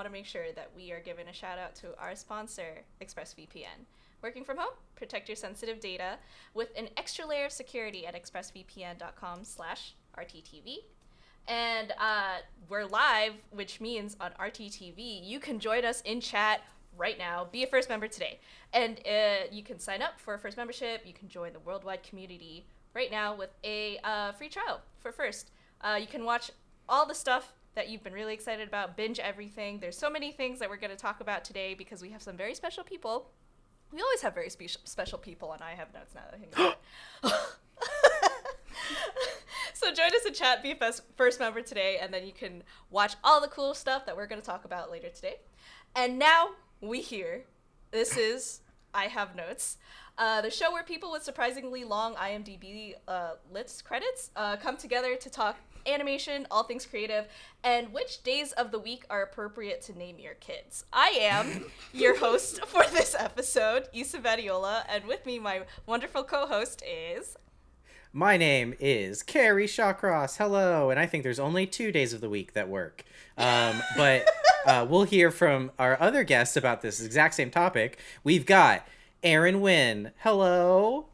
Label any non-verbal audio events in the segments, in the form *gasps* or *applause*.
want to make sure that we are giving a shout out to our sponsor, ExpressVPN. Working from home, protect your sensitive data with an extra layer of security at expressvpn.com slash rttv. And uh, we're live, which means on RTTV, you can join us in chat right now. Be a first member today. And uh, you can sign up for a first membership. You can join the worldwide community right now with a uh, free trial for first. Uh, you can watch all the stuff that you've been really excited about, binge everything. There's so many things that we're going to talk about today because we have some very special people. We always have very spe- special people, and I have notes now that I think *laughs* so join us in chat, be a first member today, and then you can watch all the cool stuff that we're going to talk about later today. And now we hear this is I have notes. Uh, the show where people with surprisingly long IMDb uh, lists credits uh, come together to talk animation, all things creative, and which days of the week are appropriate to name your kids. I am *laughs* your host for this episode, Issa Vadiola, and with me, my wonderful co-host is. My name is Carrie Shawcross. Hello, and I think there's only two days of the week that work. Um, *laughs* but uh, we'll hear from our other guests about this exact same topic. We've got Aaron Wynn. Hello.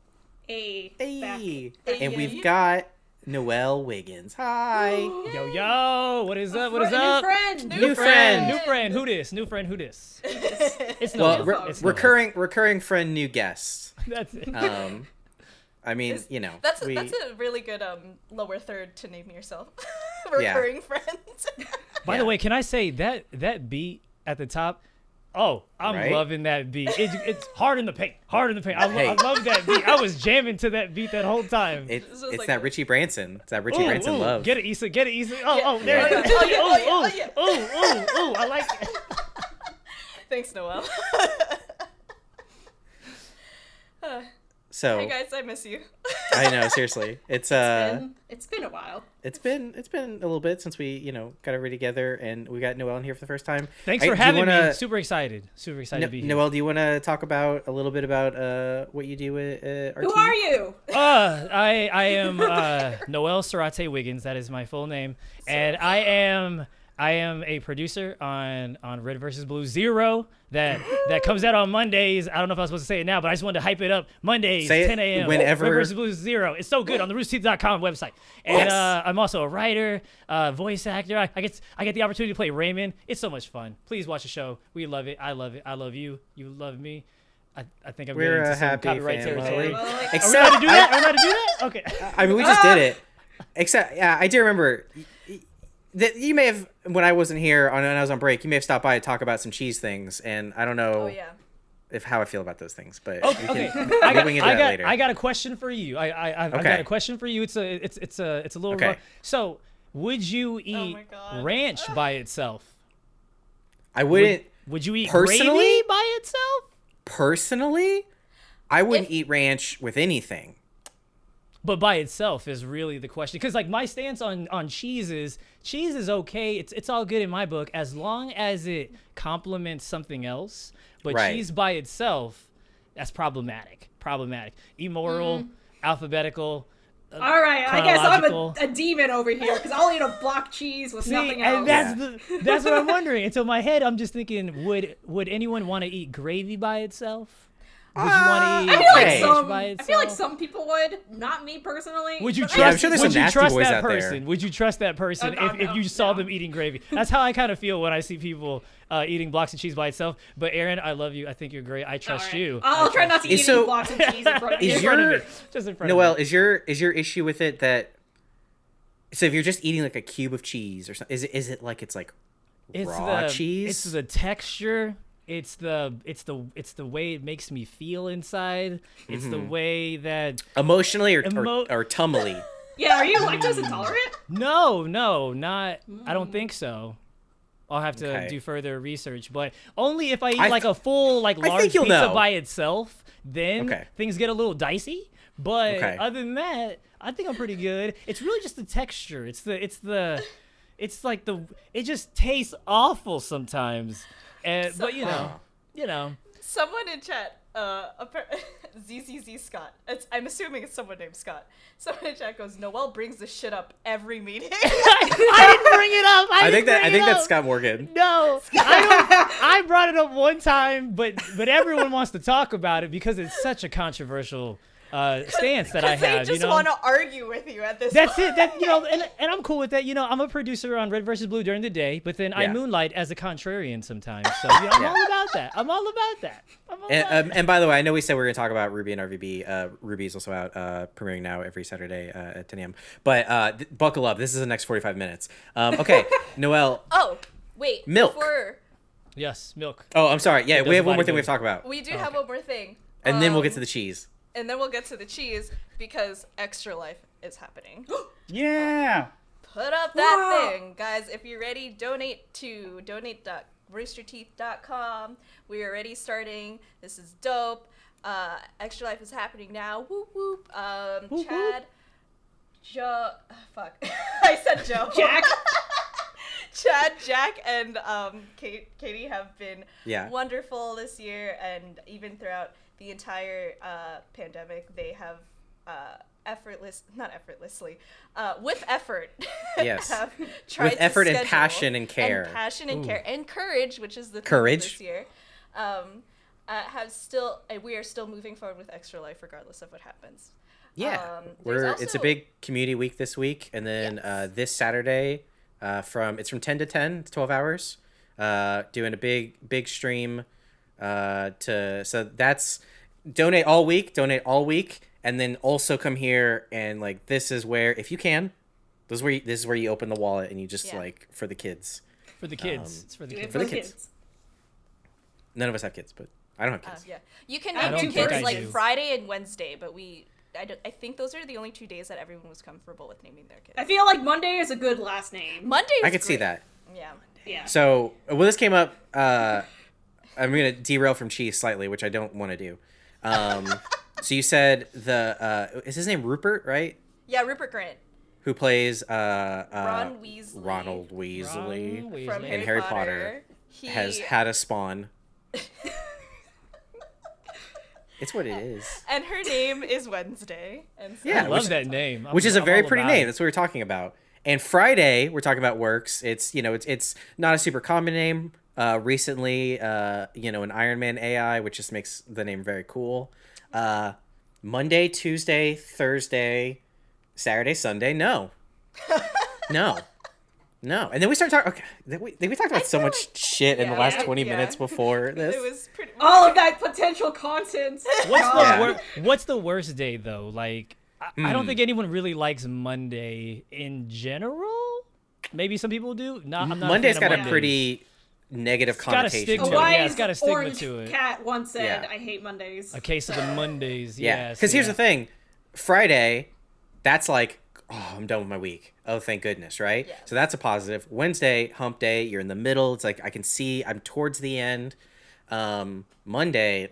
Hey. Hey. Hey, And we've got Noelle Wiggins. Hi. *gasps* Yo yo, what is up? What is Fr- up? New friend. New friend. New friend, who this? New friend, who this? *laughs* It's no well, re- It's no recurring recurring friend, new guest. *laughs* That's it. Um, I mean, Is- you know, That's a, we, that's a really good um lower third to name yourself. *laughs* Yeah. Recurring friend. By yeah. the way, can I say that that beat at the top? Oh, I'm Right? loving that beat. It, it's hard in the paint. Hard in the paint. I, Hey. I love that beat. I was jamming to that beat that whole time. It, it's like that Richie Branson. It's that Richie Ooh, Branson ooh, love. Get it, Issa. Get it, Issa. Oh, Yeah. oh, there Yeah. it is. Oh, oh, yeah, oh, yeah, Ooh, oh, yeah. ooh, ooh, ooh, ooh. I like it. *laughs* Thanks, Noel. *laughs* *laughs* So hey guys, I miss you. I know, seriously, *laughs* it's uh, Been- it's been a while. it's been it's been a little bit since we you know got everybody together and we got Noelle in here for the first time. Thanks I- for having me. wanna- Super excited. Super excited No, to be here. Noelle, do you want to talk about a little bit about uh what you do at uh, RT? Who are you? Uh, I I am uh, *laughs* Noel Sarate Wiggins. That is my full name, and I am I am a producer on on Red versus Blue Zero that that comes out on Mondays. I don't know if I was supposed to say it now, but I just wanted to hype it up. Mondays, Say 10 a.m. whenever- Red versus Blue Zero. It's so good on the RoosterTeeth.com website. And Yes. uh, I'm also a writer, uh, voice actor. I, I get I get the opportunity to play Raymond. It's so much fun. Please watch the show. We love it. I love it. I love you. You love me. I, I think I'm We're getting a into some happy copyright family. territory. Well, like- Are we allowed to do that? I- Are we allowed to do that? Okay. I mean, we just did *laughs* it. Except, yeah, I do remember y- y- that you may have when I wasn't here on when I was on break. You may have stopped by to talk about some cheese things, and I don't know Oh yeah. if how I feel about those things, but Oh, we okay. can I got, I got, later. I got a question for you. I, I, I've, I've got a question for you. It's a, it's, it's a, it's a little. Okay. rough. So, would you oh eat my God. ranch by itself? I wouldn't Would you eat Personally? gravy by itself? personally. I wouldn't If- eat ranch with anything. But by itself is really the question. Because like my stance on on cheese is cheese is okay. It's it's all good in my book as long as it complements something else. But Right. cheese by itself, that's problematic. Problematic. Immoral. Mm. Alphabetical. All right, I guess I'm a, a demon over here because I'll eat a block cheese with See, nothing else. and that's the *laughs* that's what I'm wondering. Until my head, I'm just thinking, would would anyone want to eat gravy by itself? Would you want to eat I feel like Okay. ranch some. by I feel like some people would. Not me personally. Would you trust? I- I'm sure there's would you nasty trust boys that out there. person? Would you trust that person Oh, no, if, if no, you saw no. them eating gravy? That's how I kind of feel when I see people uh, eating blocks of cheese by itself. But Aaron, I love you. I think you're great. I trust All right. you. I'll I try not to eat So- any blocks of cheese in front of *laughs* Is you. in front of your- me. Just in front Noel, of me. is your is your issue with it that so if you're just eating like a cube of cheese or something, is it is it like it's like It's raw the cheese? It's the texture. It's the it's the it's the way it makes me feel inside. It's the Mm-hmm. way that emotionally or Emo- or, or tumbly. *laughs* Yeah, are you lactose intolerant? No, no, not. I don't think so. I'll have to Okay. do further research, but only if I eat I like a full like large pizza know. by itself. Then Okay. things get a little dicey. But Okay. other than that, I think I'm pretty good. It's really just the texture. It's the it's the it's like the it just tastes awful sometimes. And but you know, you know. Someone in chat, uh, appar- *laughs* ZZZ Scott. It's, I'm assuming it's someone named Scott. Someone in chat goes, Noel brings this shit up every meeting. *laughs* I didn't bring it up. I, I think that I think it that's. Scott Morgan. No, I, I brought it up one time, but but everyone wants to talk about it because it's such a controversial uh, stance that I Because they have. just you know, want to argue with you at this That's point. it. That you know, and, and I'm cool with that. You know, I'm a producer on Red versus Blue during the day, but then I moonlight as a contrarian sometimes. So you know, I'm Yeah. all about that. I'm all about that. I'm all about And, um, that. and by the way, I know we said we are going to talk about Ruby and RVB. Uh, Ruby is also out, uh, premiering now every Saturday uh, at 10 a.m. But uh, th- buckle up. This is the next 45 minutes. Um, okay, *laughs* Noel. Oh, wait. Milk. Before, Yes, milk. Oh, I'm sorry. Yeah, It we have one more thing we have to talk about. we do Oh, have okay. one more thing. And then we'll get Um, to the cheese. And then we'll get to the cheese because Extra Life is happening. *gasps* Yeah. Put up that Wow. thing, guys. If you're ready, donate to donate.roosterteeth.com. We are already starting. This is dope. Uh, Extra Life is happening now. Whoop whoop. Um, Whoop, Chad, Joe. Fuck, *laughs* I said Joe. Jack. *laughs* Chad, Jack, and um, Kate, Katie have been Yeah. wonderful this year, and even throughout the entire uh, pandemic, they have uh, effortless, not effortlessly, uh, with effort, *laughs* Yes. have tried With to effort and passion and care. and passion and Ooh. care, and courage, which is the theme of Courage. this year. Um, uh, have still, uh, we are still moving forward with Extra Life, regardless of what happens. Yeah, Um, we're it's a big community week this week, and then uh, this Saturday, uh, from it's from ten to ten, it's twelve hours. Uh, doing a big big stream, uh, to so that's donate all week, donate all week, and then also come here and like this is where if you can, this is where you, this is where you open the wallet and you just Yeah. like for the kids. For the kids. Um, it's for the kids. For the for kids. None of us have kids, but I don't have Uh, kids. yeah, you can I have your kids like do. Friday and Wednesday, but we, I, don't, I think those are the only two days that everyone was comfortable with naming their kids. I feel like Monday is a good last name. Monday. I is could see that. Yeah. Yeah. So well, this came up. Uh, I'm gonna derail from cheese slightly, which I don't want to do. Um, *laughs* so you said the uh, is his name Rupert, right? Yeah, Rupert Grint Who plays uh, uh, Ron Weasley Ronald Weasley Ron Weasley. from and Harry, Harry Potter. Potter He has had a spawn. *laughs* it's what it is. and her name is Wednesday. And so Yeah, I which- love that name. I'm- which is a I'm very pretty name. it. That's what we're talking about. And Friday, we're talking about works. It's you know, it's it's not a super common name. Uh, recently, uh, you know, an Iron Man AI, which just makes the name very cool. Uh, Monday, Tuesday, Thursday, Saturday, Sunday. No, *laughs* no, no. And then we start talking. Okay, then we, then we talked about so much like- shit in the last twenty yeah. minutes before *laughs* this. It was pretty. All of that potential content. *laughs* What's the Yeah. wor- What's the worst day though? Like, I, I don't Hmm. think anyone really likes Monday in general. Maybe some people do. Not. I'm not. Monday's a got fan a pretty negative got a connotation. stigma to A it. Why- yeah, wise it's got a stigma orange to it. cat once said, Yeah. "I hate Mondays." A case of the Mondays. Yeah, Yes. because here's the thing: Friday, that's like, oh, I'm done with my week. Oh, thank goodness, right? Yes. So that's a positive. Wednesday, hump day. You're in the middle. It's like I can see I'm towards the end. Um, Monday,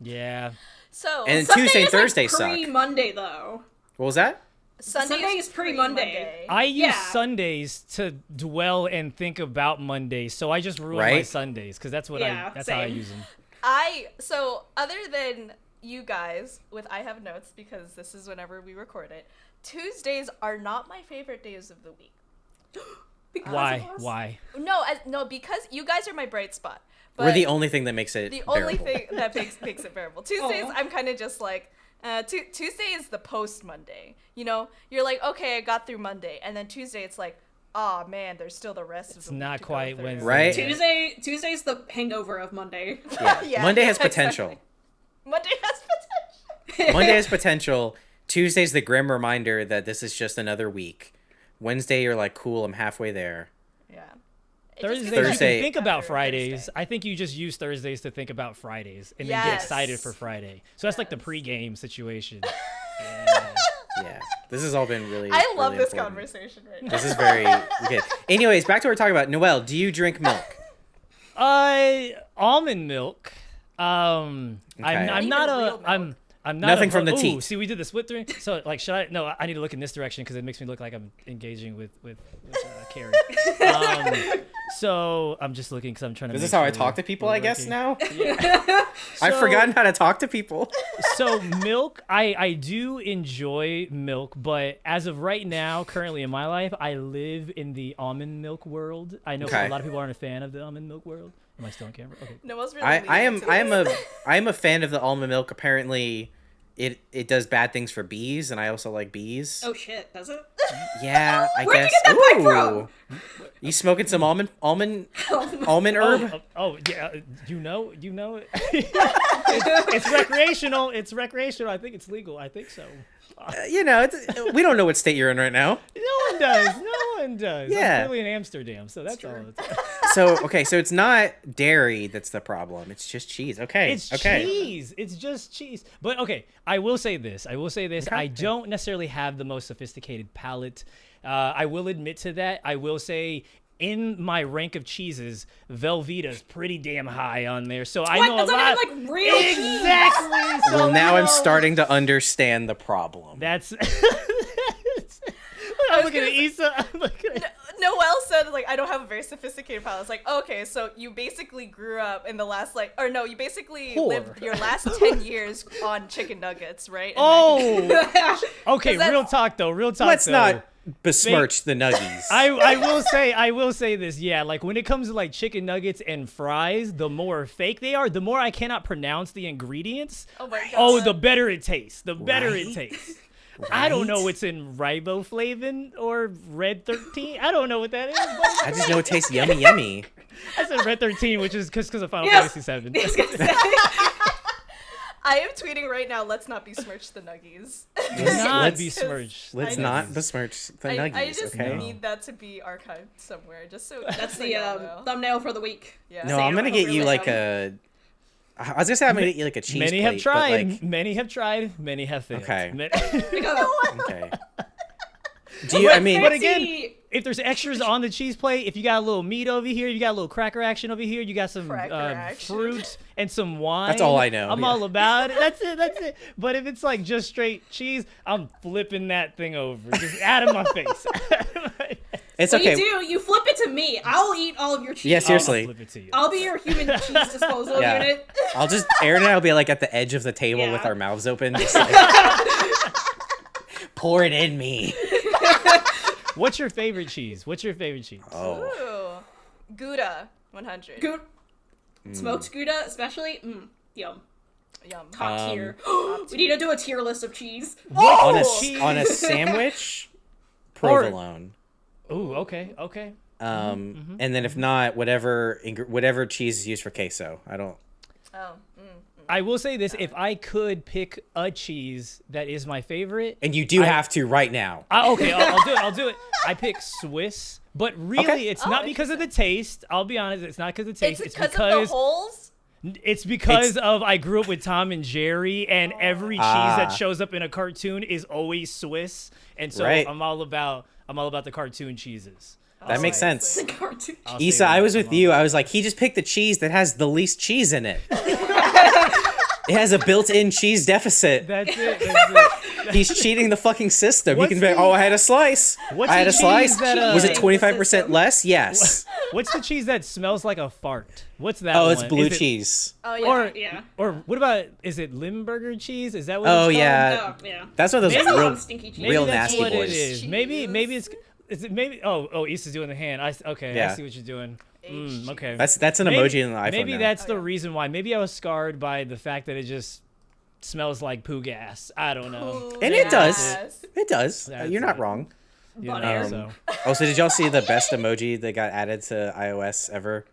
Yeah. So And Sunday Tuesday and is, like, Thursday suck. Pre-Monday though. what was that? Sunday, Sunday is pre-Monday. I use Yeah. Sundays to dwell and think about Mondays, so I just ruin my Sundays because that's what Yeah, I. That's how I same. use them. I so other than you guys with I have notes because this is whenever we record it. Tuesdays are not my favorite days of the week. *gasps* Because Why? of. Why? No, as, no, because you guys are my bright spot. But We're the only thing that makes it the only thing that makes makes it bearable. *laughs* Oh. Tuesdays, Aw. I'm kind of just like. Uh, tu- Tuesday is the post Monday. You know, you're like, okay, I got through Monday, and then Tuesday, it's like, oh man, there's still the rest of It's the week not to go quite. Wednesday. Right? Tuesday. Tuesday's the hangover of Monday. Yeah. *laughs* Yeah, Monday has potential. exactly. Monday has potential. Monday has *laughs* potential. Tuesday's the grim reminder that this is just another week. Wednesday, you're like, cool, I'm halfway there. Yeah. It just Thursdays gets you can think about Fridays. Thursday. I think you just use Thursdays to think about Fridays and then get excited for Friday. So that's like the Yes. pregame situation. yeah. *laughs* Yeah. This has all been really. I love really this important. conversation right now. This is very *laughs* good. Anyways, back to what we're talking about. Noel, do you drink milk? Uh, almond milk. Um, Okay. I'm, Not I'm not real a milk. I'm I'm not Nothing a- from the ooh, teat. See, we did the split thing. So, like, should I? No, I need to look in this direction because it makes me look like I'm engaging with with, with uh, Carrie. Um, *laughs* so I'm just looking because I'm trying to. This is make this how I talk to people? I guess working. now *laughs* Yeah. *laughs* I've forgotten how to talk to people. so milk i i do enjoy milk but as of right now currently in my life i live in the almond milk world i know Okay. a lot of people aren't a fan of the almond milk world am i still on camera okay Noel's really I, I am I am a I am a fan of the almond milk. Apparently, it it does bad things for bees, and I also like bees. Oh shit, does it? Yeah, *laughs* I Where'd you guess. get that pipe from? You smoking some almond almond Oh, almond herb? oh, oh, oh, yeah uh, you know you know it it's, *laughs* it's recreational it's recreational i think it's legal i think so Uh, you know, it's, we don't know what state you're in right now. *laughs* no one does no one does Yeah. i'm clearly in amsterdam so that's all true. it's, *laughs* So okay, so it's not dairy that's the problem. It's just cheese. Okay. It's okay. cheese. It's just cheese. But okay, I will say this. I will say this. Okay. I don't necessarily have the most sophisticated palate. Uh, I will admit to that. I will say in my rank of cheeses, Velveeta's pretty damn high on there. So I What? know Doesn't a it lot. like, real cheese? Exactly. So Well, oh, now you I'm starting to understand the problem. That's. *laughs* I'm looking at gonna Issa. *laughs* I'm looking at. Noel said like I don't have a very sophisticated palate. It's like okay, so you basically grew up in the last like or no, you basically Whore. lived your last *laughs* ten years on chicken nuggets, right? And Oh. *laughs* Okay. 'Cause that's- Real talk though. Real talk. Let's though. not besmirch the nuggies. *laughs* I, I will say I will say this yeah like when it comes to like chicken nuggets and fries the more fake they are the more I cannot pronounce the ingredients Oh my oh, god. oh the better it tastes the better it Right? I don't know Right? what's in riboflavin or red 13 I don't know what that is but I just know it tastes yummy, yummy. I said red 13 which is because of Final Yes. Fantasy 7 I was gonna say. I am tweeting right now. Let's not besmirch the nuggies. Do not Let's- besmirch Let's I not just- besmirch the I, nuggies, I just okay? need that to be archived somewhere, just so *laughs* That's the um, thumbnail for the week. Yeah. No, Say I'm gonna on get you like dumb. a. I was gonna say I'm gonna get you like a cheese. Plate. Many have plate, but, tried like- many have tried many have failed Okay. Ma- *laughs* okay. Do you? I mean, But again, if there's extras on the cheese plate, if you got a little meat over here, you got a little cracker action over here, you got some uh, fruit and some wine. That's all I know, I'm yeah. all about it. That's it. That's it. But if it's like just straight cheese, I'm flipping that thing over, just out of my face. *laughs* it's What okay. you do, you flip it to me. I'll eat all of your cheese. Yeah, seriously. I'll flip it to you. I'll be your human *laughs* cheese disposal Yeah. unit. I'll just Aaron and I'll be like at the edge of the table with our mouths open, just like *laughs* pour it in me. *laughs* What's your favorite cheese? What's your favorite cheese? Oh, Ooh. Gouda 100. Good. Smoked Gouda, especially. Mm, yum. Yum. Top Um, tier. *gasps* we need to do a tier list of cheese. on a Oh! on a sandwich, Or- provolone. Ooh, okay, okay. Um, Mm-hmm, and then if not, whatever whatever cheese is used for queso. I don't. Oh. Mm. I will say this: if I could pick a cheese that is my favorite, And you do I- have to right now. I, okay, I'll, I'll do it. I'll do it. I pick Swiss, but really, Okay. it's Oh, not because of the taste. I'll be honest, it's not because of the taste. It's It's, because of the holes. it's because It's- of I grew up with Tom and Jerry, and every cheese Ah. that shows up in a cartoon is always Swiss, and so Right. I'm all about I'm all about the cartoon cheeses. That makes Obviously. sense. Cartoon. I'll Issa. I was with you. I was like, he just picked the cheese that has the least cheese in it. it has a built-in cheese deficit. That's it. That's it. *laughs* He's cheating the fucking system. What's he can be like, the- oh, I had a slice. What's I had a slice. that, uh, was it 25% less? Yes. What's the cheese that smells like a fart? What's that? Oh, it's blue Is it- cheese. Oh yeah. Or Yeah. or what about is it Limburger cheese? Is that what? Oh, it's yeah. Oh, yeah. That's one of those Maybe real. on stinky cheese. Maybe real that's nasty what boys. it is. Maybe Cheese. maybe it's is it maybe oh oh Issa's doing the hand. I s- okay I see what you're doing. Mm, okay. That's that's an maybe, emoji in the iPhone. Maybe now. that's Oh, the yeah. reason why. Maybe I was scarred by the fact that it just smells like poo gas. I don't know. And it does. It does. Uh, That's You're not it. wrong. You know, Butt hair. so. Oh, so did y'all see the best emoji that got added to iOS ever?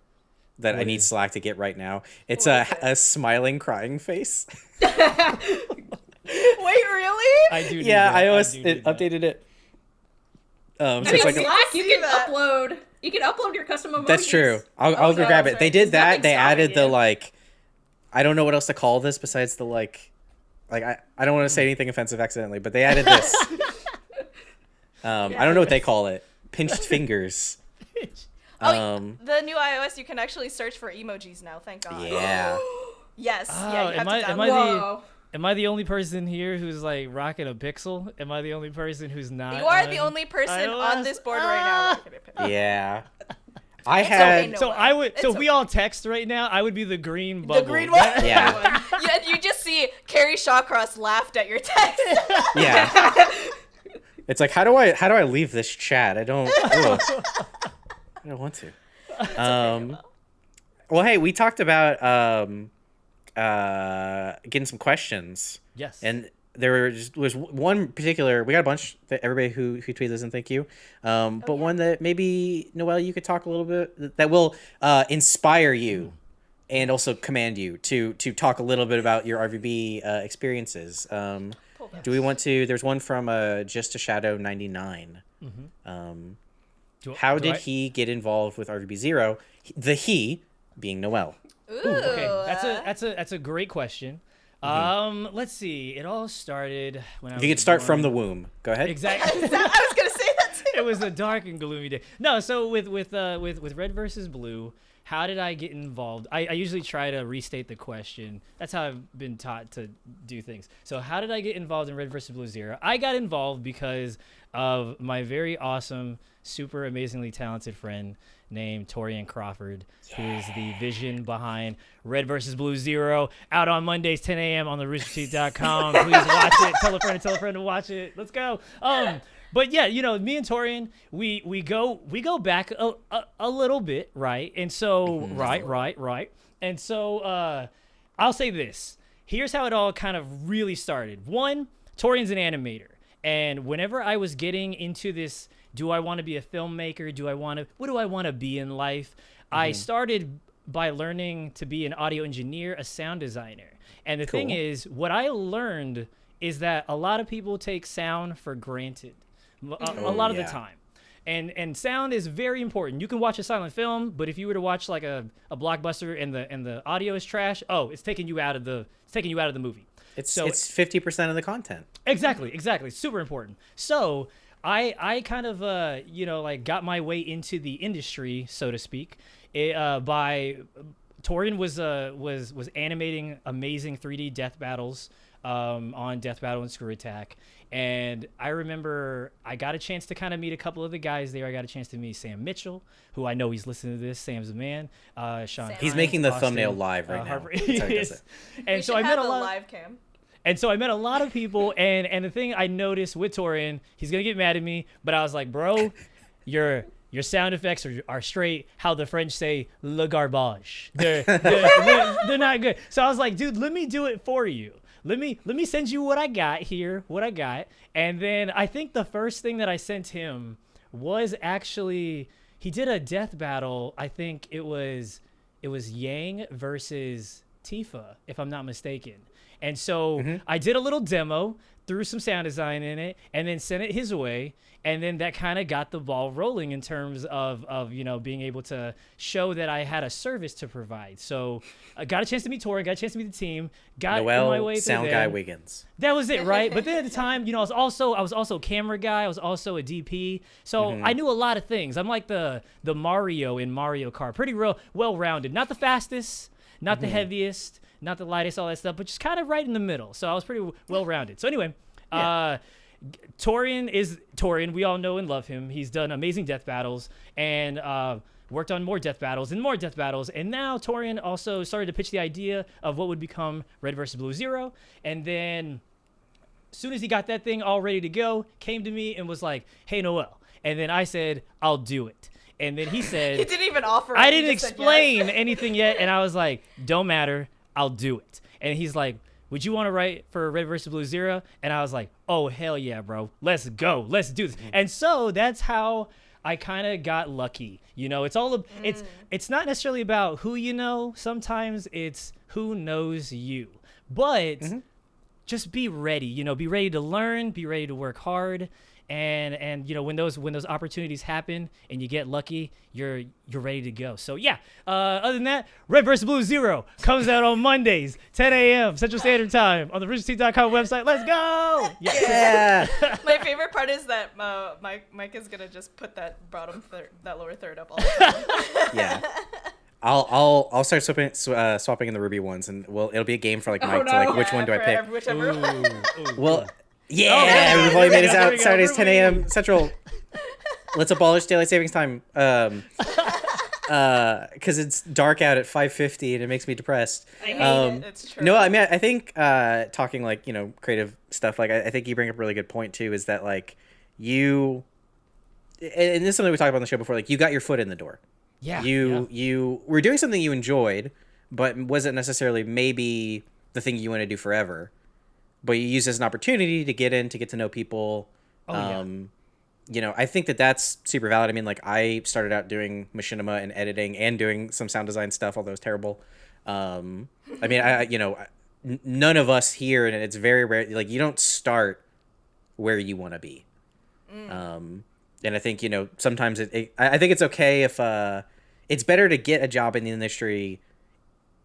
That I need is- Slack to get right now. It's a, it? a smiling, crying face. *laughs* *laughs* Wait, really? I do. Need yeah, that. I iOS do it need that. updated it. Um, so I it's mean, like a, Slack, you can that. upload. You can upload your custom emojis. that's true. I'll, I'll go yeah, grab that's it. They did that. They added the like. I don't know what else to call this besides the like. Like I, I don't want to say anything offensive accidentally, but they added this. *laughs* um, I don't know what they call it. Pinched fingers. Oh, Um, the new iOS, you can actually search for emojis now. Thank God. yeah. *gasps* Yes. Oh, yeah. You have am to I- am. I the- Am I the only person here who's like rocking a pixel? Am I the only person who's not? You are the only person iOS? on this board right now. Ah! rocking a pixel. Yeah. *laughs* I It's had. okay, no. So way. I would. So It's if we all text right now, I would be the green bubble. The green one. *laughs* Yeah. *laughs* yeah, you just see Carrie Shawcross laughed at your text. Yeah. it's like how do I how do I leave this chat? I don't. I don't want to. *laughs* Um. Well, hey, we talked about um, uh, getting some questions, yes. and there was, was one particular. We got a bunch that everybody who who tweeted us and thank you. Um, but one that maybe Noel, you could talk a little bit that will uh, inspire you. And also command you to to talk a little bit about your RVB uh, experiences. Um, do we want to? There's one from uh, Just a Shadow 99. Um, Do- how do did I- he get involved with RVB Zero? The he being Noel. Ooh, Okay, that's a that's a that's a great question. Um, let's see. It all started when I was you could start from the womb. Go ahead. exactly. *laughs* I was gonna say that too. it was a dark and gloomy day. No, so with with uh with with red versus blue, how did I get involved? I, I usually try to restate the question. That's how I've been taught to do things. So how did I get involved in red versus blue zero? I got involved because of my very awesome, super amazingly talented friend named Torian Crawford, who is the vision behind Red versus Blue Zero, out on Mondays 10 a.m. on the roosterteeth.com. *laughs* Please watch it. Tell a friend and tell a friend to watch it. Let's go. Um, but yeah, you know, me and Torian, we we go we go back a, a, a little bit, right? And so right, right, right. And so uh I'll say this. Here's how it all kind of really started. One, Torian's an animator. And whenever I was getting into this, do I want to be a filmmaker? Do I want to what do I want to be in life? I mm-hmm. started by learning to be an audio engineer, a sound designer. And the thing is, what I learned is that a lot of people take sound for granted a, a Oh, lot of yeah. the time. And and sound is very important. You can watch a silent film, but if you were to watch like a, a blockbuster and the and the audio is trash, oh, it's taking you out of the it's taking you out of the movie. It's So- it's fifty percent of the content. Exactly, exactly. Super important. So I I kind of uh you know like got my way into the industry, so to speak, eh, uh, by Torian was uh was was animating amazing 3D death battles um, on Death Battle and Screw Attack. And I remember I got a chance to kind of meet a couple of the guys there. I got a chance to meet Sam Mitchell, who I know he's listening to this. Sam's a man. Uh, Sean. Sam. He's Hinz, making the Austin, thumbnail live right uh, now. That's how he does it. *laughs* And we so I met have a lot. live cam. And so I met a lot of people, and and the thing I noticed with Torian, he's gonna get mad at me, but I was like, bro, your your sound effects are, are straight. How the French say le garbage. They're, they're, they're, they're not good. So I was like, dude, let me do it for you. Let me let me send you what I got here, what I got, and then I think the first thing that I sent him was actually he did a death battle. I think it was it was Yang versus Tifa, if I'm not mistaken. And so I did a little demo, threw some sound design in it, and then sent it his way. And then that kind of got the ball rolling in terms of, of you know being able to show that I had a service to provide. So I got a chance to meet Tori, got a chance to meet the team, got on my way through Sound there. Guy Wiggins. That was it, right? But then at the *laughs* time, you know, I was also I was also a camera guy. I was also a DP, so Mm-hmm. I knew a lot of things. I'm like the the Mario in Mario Kart, pretty real well rounded. Not the fastest, not Mm-hmm. the heaviest, not the lightest, all that stuff, but just kind of right in the middle. So I was pretty well rounded. So anyway, *laughs* uh, Torian is Torian. We all know and love him. He's done amazing death battles and uh, worked on more death battles and more death battles. And now Torian also started to pitch the idea of what would become Red versus Blue Zero. And then as soon as he got that thing all ready to go, came to me and was like, "Hey Noel," and then I said, "I'll do it." And then he *laughs* said, He didn't even offer. I didn't said yes. explain anything yet, and I was like, "Don't matter, I'll do it." And he's like, "Would you want to write for Red versus Blue Zero? And I was like, "Oh hell yeah, bro! Let's go, let's do this." Mm. And so that's how I kind of got lucky. You know, it's all ab- it's mm. it's not necessarily about who you know. Sometimes it's who knows you, but mm-hmm. just be ready you know be ready to learn be ready to work hard and and you know when those when those opportunities happen and you get lucky you're you're ready to go so yeah uh other than that red versus blue zero comes out on mondays 10 a.m central standard time on the roosterteeth.com website let's go yeah. Yeah. *laughs* My favorite part is that uh, Mike Mike is gonna just put that bottom third, that lower third up all the time. *laughs* yeah. I'll I'll I'll start swapping uh, swapping in the ruby ones, and well, it'll be a game for like Mike to like which one do I pick. Whichever one. Well, yeah, yeah, we've only made us out we go, Saturdays 10 a.m. Central. Let's abolish daylight savings time. Um, *laughs* uh, because it's dark out at 5:50 and it makes me depressed. I hate Um, it. It's true. No, I mean, I think uh, talking like you know creative stuff. Like, I, I think you bring up a really good point too. Is that like you, and and this is something we talked about on the show before. Like, you got your foot in the door. Yeah. You you were doing something you enjoyed, but wasn't necessarily maybe the thing you want to do forever. But you use it as an opportunity to get in, to get to know people. Oh, yeah. um, you know, I think that that's super valid. I mean, like I started out doing machinima and editing and doing some sound design stuff, although it's terrible. Um, I mean, I you know, none of us here, and it's very rare. Like you don't start where you want to be. Um, and I think you know sometimes it, it. I I think it's okay if uh, it's better to get a job in the industry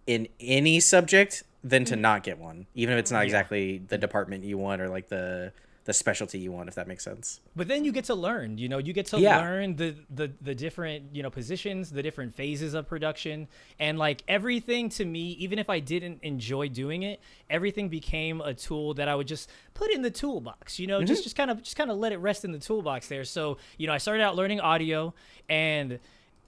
in any subject than to not get one, even if it's not exactly the department you want or like the the specialty you want, if that makes sense. But then you get to learn, you know, you get to Yeah. learn the, the the different, you know, positions, the different phases of production. And like everything to me, even if I didn't enjoy doing it, everything became a tool that I would just put in the toolbox, you know, Mm-hmm. just just kind of just kind of let it rest in the toolbox there. So, you know, I started out learning audio and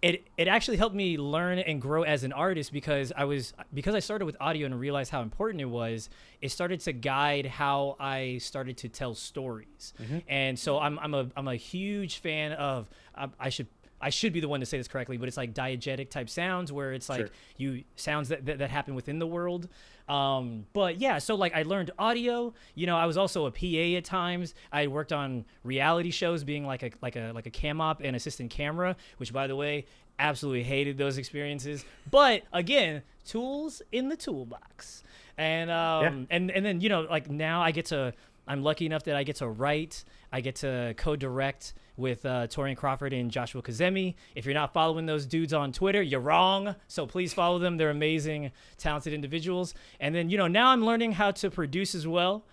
it it actually helped me learn and grow as an artist because I was because I started with audio and realized how important it was. It started to guide how I started to tell stories, mm-hmm. and so I'm I'm a I'm a huge fan of I, I should. I should be the one to say this correctly, but it's like diegetic type sounds where it's like Sure. you sounds that, that, that happen within the world. Um, but yeah, so like I learned audio. You know, I was also a PA at times. I worked on reality shows, being like a like a like a cam op and assistant camera. Which, by the way, absolutely hated those experiences. But again, tools in the toolbox, and um, and and then you know like now I get to. I'm lucky enough that I get to write. I get to co-direct with uh, Torian Crawford and Joshua Kazemi. If you're not following those dudes on Twitter, you're wrong. So please follow them. They're amazing, talented individuals. And then, you know, now I'm learning how to produce as well.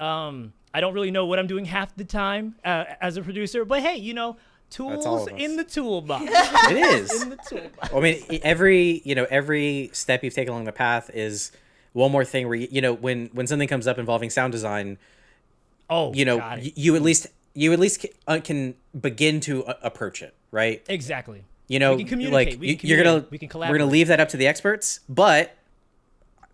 Um, I don't really know what I'm doing half the time uh, as a producer, but hey, you know, tools in the toolbox. *laughs* It is. in the toolbox. I mean, every you know every step you've taken along the path is one more thing where you, you know when when something comes up involving sound design, Oh, you know y- you at least you at least can, uh, can begin to uh, approach it, right? exactly. You know, We can communicate, like we you, can you're gonna we can collaborate. we're gonna leave that up to the experts, but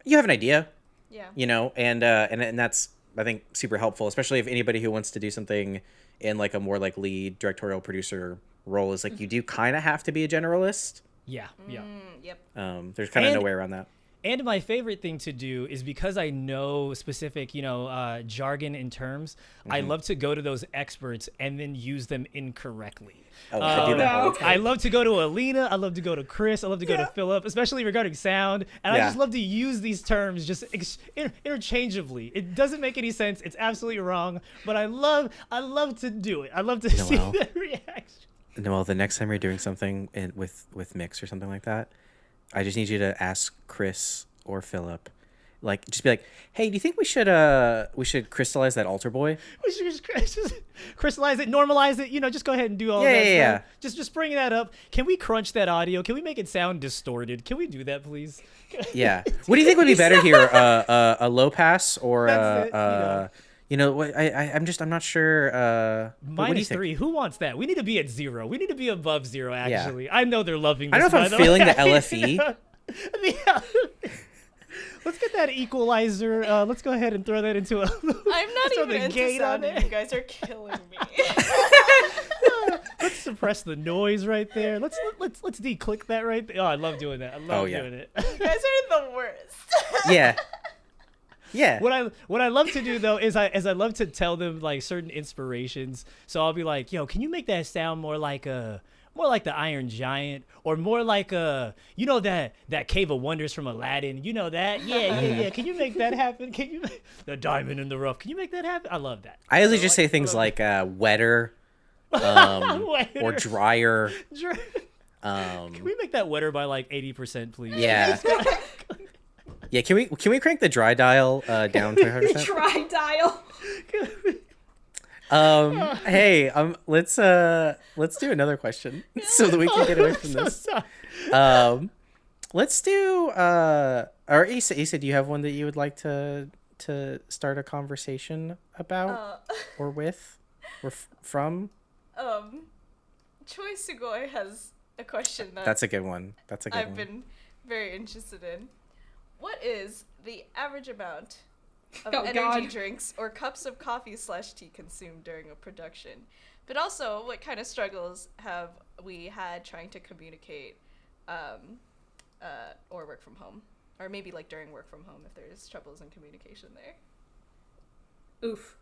you have an idea, Yeah. you know, and uh, and and that's I think super helpful, especially if anybody who wants to do something in like a more like lead directorial producer role is like you do kind of have to be a generalist. Yeah, yeah. Mm, yep. Um, there's kind of no way around that. And my favorite thing to do is because I know specific, you know, uh, jargon and terms. I Mm-hmm. love to go to those experts and then use them incorrectly. Oh, I do Um, that all the no. time. I love to go to Alina. I love to go to Chris. I love to go to Philip, especially regarding sound. And I just love to use these terms just ex- inter- interchangeably. It doesn't make any sense. It's absolutely wrong. But I love, I love to do it. I love to *laughs* see the reaction. Noel, the next time you're doing something in, with with mix or something like that, I just need you to ask Chris or Philip, like, just be like, "Hey, do you think we should uh we should crystallize that altar boy?" We should just, *laughs* just crystallize it, normalize it. You know, just go ahead and do all Yeah, that yeah, stuff. Just, just bring that up. Can we crunch that audio? Can we make it sound distorted? Can we do that, please? Yeah. What do you think would be *laughs* better here, uh, uh, a low pass or uh, you uh, know. You know, what I, I I'm just I'm not sure. Uh, what- what do you Minus think? three. Who wants that? We need to be at zero. We need to be above zero. Actually, I know they're loving. I This, don't know if I'm feeling the way. *laughs* LFE. *laughs* Yeah. *laughs* Let's get that equalizer. Uh, let's go ahead and throw that into a. I'm not throw even the into gate on sound, it. you guys are killing me. let's suppress the noise right there. Let's let's let's declick that right there. Oh, I love doing that. I love Oh, yeah. doing it. you guys are the worst. yeah. Yeah. what I what I love to do though is I is I love to tell them like certain inspirations. So I'll be like, "Yo, can you make that sound more like a more like the Iron Giant or more like a you know that that Cave of Wonders from Aladdin? You know that? Yeah, yeah, yeah. Can you make that happen? Can you make, *laughs* the Diamond in the Rough? Can you make that happen? I love that. I usually just like- say things like uh, wetter, *laughs* um, or Wetter. drier. Dr- Um, Can we make that wetter by like 80%, please? yeah. *laughs* Yeah. Can we can we crank the dry dial uh, down to 100 *laughs* percent? Try dial. Um. Hey. Um. Let's uh. Let's do another question *laughs* so that we can get away from this. *laughs* Um. let's do. Uh, or Issa, Issa, do you have one that you would like to to start a conversation about Uh, or with or f- from? um, Choi Sugoi has a question that That's a good one. That's a good one. I've one. been very interested in. What is the average amount of Oh, energy God. drinks or cups of coffee slash tea consumed during a production? But also, what kind of struggles have we had trying to communicate um, uh, or work from home? Or maybe like during work from home if there's troubles in communication there. Oof.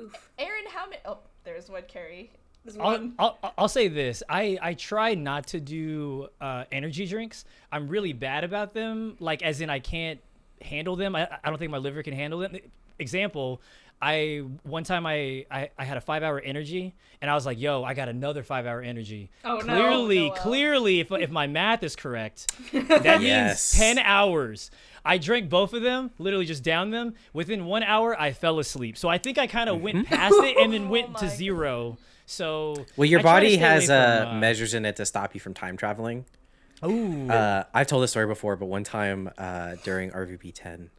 Oof. Aaron, how many? Oh, there's one Carrie. There's I'll. I'll, I'll say this. I, I try not to do uh, energy drinks. I'm really bad about them. Like, as in, I can't handle them. I, I don't think my liver can handle them. Example, I one time I, I, I had a five hour energy and I was like, yo, I got another five hour energy. Oh, no. clearly, Noel. clearly, if, if my math is correct, *laughs* that Yes. means 10 hours. I drank both of them, literally just down them. Within one hour, I fell asleep. So I think I kind of went past it and then *laughs* went Oh to my zero. So Well, your I try to body has uh, from, uh, measures in it to stop you from time traveling. Ooh. Uh, I've told this story before, but one time uh, during RVB 10,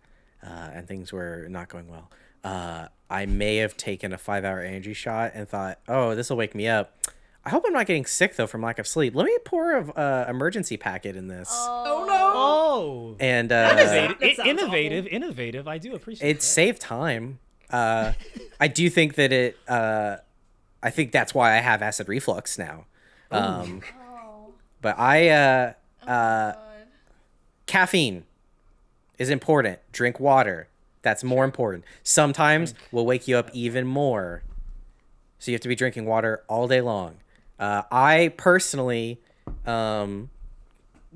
uh, and things were not going well, uh, I may have taken a five hour energy shot and thought, oh, this will wake me up. I hope I'm not getting sick though from lack of sleep. Let me pour a uh, emergency packet in this. Oh no. oh. and That uh, Innovative, That sounds innovative, innovative. I do appreciate it that. saved time. Uh, I do think that it. I think that's why I have acid reflux now. Um, Oh, but I uh, uh, God. caffeine is important. Drink water. That's more important. Sometimes will wake you up even more. So you have to be drinking water all day long. Uh, I personally um,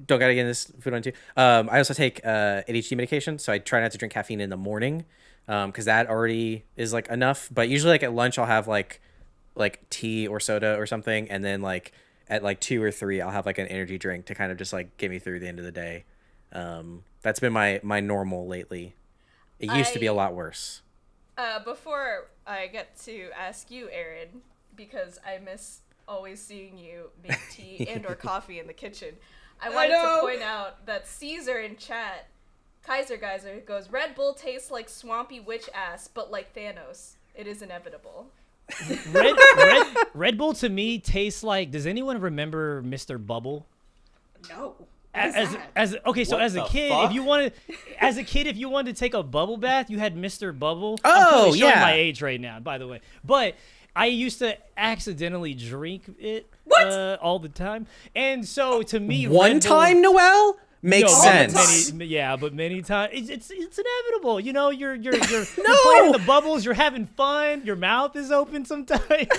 don't gotta get into this food on too. Um, I also take uh, ADHD medication, so I try not to drink caffeine in the morning because that already is like enough. But usually, like at lunch, I'll have like like tea or soda or something, and then like at like two or three, I'll have like an energy drink to kind of just like get me through the end of the day. Um, that's been my my normal lately. It used to be a lot worse. Uh, before I get to ask you, Aaron, because I miss always seeing you make tea *laughs* and or coffee in the kitchen, I wanted know. to point out that Caesar in chat, Kaiser Geyser, goes, Red Bull tastes like swampy witch ass, but like Thanos. It is inevitable. Red, *laughs* Red, Red Bull to me tastes like. Does anyone remember Mr. Bubble? No. What is as as okay, so What as a kid, fuck? if you wanted, as a kid, if you wanted to take a bubble bath, you had Mr. Bubble. Oh, I'm yeah. my age right now, by the way. But I used to accidentally drink it What? Uh, all the time, and so to me, One Red Bull- time, Noel makes No, sense. Many, yeah, but many times it's, it's it's inevitable. You know, you're you're *laughs* you're, you're playing in the bubbles. You're having fun. Your mouth is open sometimes, *laughs* and